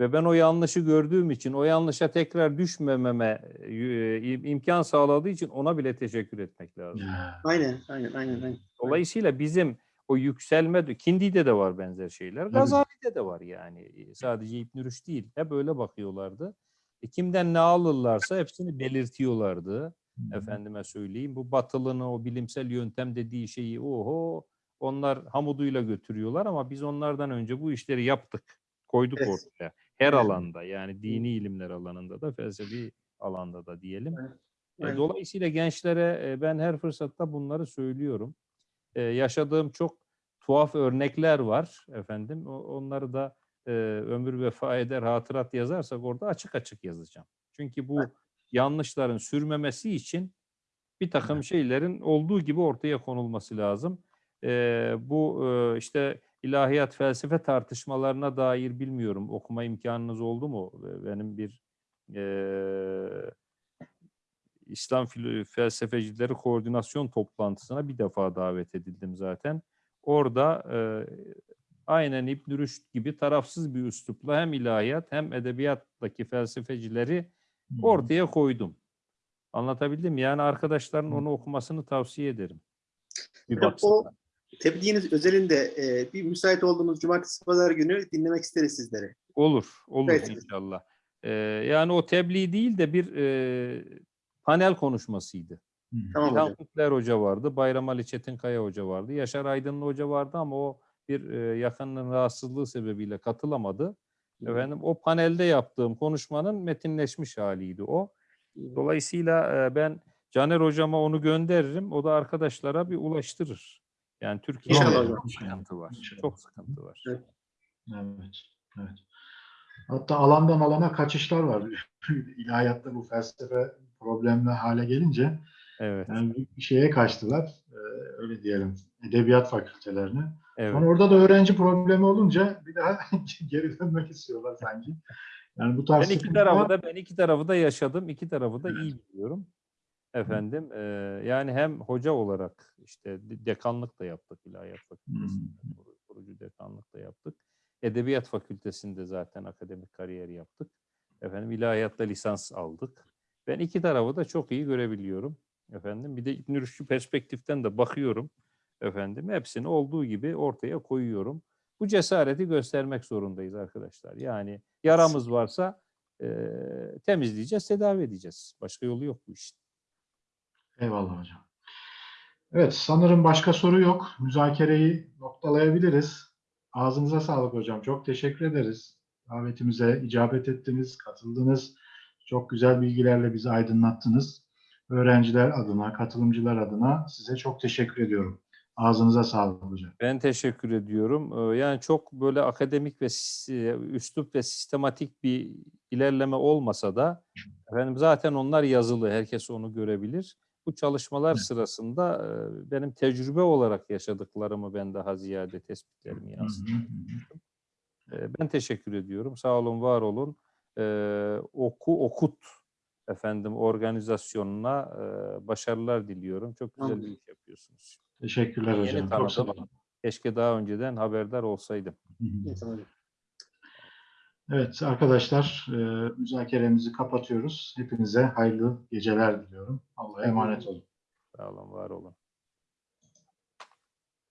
Ve ben o yanlışı gördüğüm için, o yanlışa tekrar düşmememe e, imkan sağladığı için ona bile teşekkür etmek lazım. Aynen, aynen, aynen. aynen. Dolayısıyla bizim o yükselme, Kindi'de de var benzer şeyler. Gazali'de de var yani. E, Sadece İbn Rüşd değil. Hep öyle bakıyorlardı. E, kimden ne alırlarsa hepsini belirtiyorlardı. Efendime söyleyeyim. Bu batılını, o bilimsel yöntem dediği şeyi oho onlar hamuduyla götürüyorlar ama biz onlardan önce bu işleri yaptık. Koyduk Evet. ortaya. Her Evet. alanda yani dini ilimler alanında da felsefi alanda da diyelim. Evet. E, Evet. Dolayısıyla gençlere e, ben her fırsatta bunları söylüyorum. E, yaşadığım çok tuhaf örnekler var efendim. Onları da e, ömür vefa eder hatırat yazarsak orada açık açık yazacağım. Çünkü bu yanlışların sürmemesi için bir takım şeylerin olduğu gibi ortaya konulması lazım. E, bu e, işte ilahiyat felsefe tartışmalarına dair bilmiyorum okuma imkanınız oldu mu? Benim bir e, İslam felsefecileri koordinasyon toplantısına bir defa davet edildim zaten. Orada e, aynen İbn Rüşd gibi tarafsız bir üslupla hem ilahiyat hem edebiyattaki felsefecileri ortaya koydum. Anlatabildim mi? Yani arkadaşların onu okumasını tavsiye ederim. Bir o tebliğiniz özelinde e, bir müsait olduğumuz cumartesi pazar günü dinlemek isteriz sizleri. Olur, olur Evet. inşallah. Ee, yani o tebliğ değil de bir e, panel konuşmasıydı. Tamam İlhan. Kutler Hoca vardı, Bayram Ali Çetinkaya Hoca vardı, Yaşar Aydınlı Hoca vardı ama o bir e, yakınının rahatsızlığı sebebiyle katılamadı. Efendim o panelde yaptığım konuşmanın metinleşmiş haliydi o. Dolayısıyla e, ben Caner Hocama onu gönderirim, o da arkadaşlara bir ulaştırır. Yani Türkiye'de çok sıkıntı var. İnşallah. Çok sıkıntı var. Evet. Evet, evet. Hatta alandan alana kaçışlar var. İlahiyatta bu felsefe problemli hale gelince Evet, yani bir- bir şeye kaçtılar. Ee, öyle diyelim. Edebiyat fakültelerine. evet. Sonra orada da öğrenci problemi olunca bir daha geri dönmek istiyorlar sanki. Yani bu tarz Ben iki tarafı da ben iki tarafı da yaşadım. iki tarafı da iyi biliyorum. Efendim eee, yani hem hoca olarak işte de- dekanlık da yaptık ilahiyat fakültesinde. kuru- Kurucu dekanlık da yaptık. Edebiyat fakültesinde zaten akademik kariyer yaptık. Efendim ilahiyatta lisans aldık. Ben iki tarafı da çok iyi görebiliyorum. Efendim bir de İbn Rüşd'ü perspektiften de bakıyorum. Efendim hepsini olduğu gibi ortaya koyuyorum. Bu cesareti göstermek zorundayız arkadaşlar. Yani yaramız varsa eee, temizleyeceğiz, tedavi edeceğiz. Başka yolu yok bu işin. Eyvallah hocam. Evet, sanırım başka soru yok. Müzakereyi noktalayabiliriz. Ağzınıza sağlık hocam. Çok teşekkür ederiz. Davetimize icabet ettiniz, katıldınız. Çok güzel bilgilerle bizi aydınlattınız. Öğrenciler adına, katılımcılar adına size çok teşekkür ediyorum. Ağzınıza sağlık hocam. Ben teşekkür ediyorum. Ee, Yani çok böyle akademik ve sis- üslup ve sistematik bir ilerleme olmasa da efendim zaten onlar yazılı. Herkes onu görebilir. Bu çalışmalar sırasında e, benim tecrübe olarak yaşadıklarımı ben daha ziyade tespitlerimi yansıttım. Ee, Ben teşekkür ediyorum. Sağ olun, var olun. Oku okut efendim organizasyonuna e, başarılar diliyorum. Çok güzel Tamam. bir iş yapıyorsunuz. Teşekkürler Yeni hocam. Çok sağ tanıdım. olun. Keşke daha önceden haberdar olsaydım. Hı. Evet arkadaşlar, e, müzakeremizi kapatıyoruz. Hepinize hayırlı geceler diliyorum. Allah'a emanet olun. Sağ olun, var olun.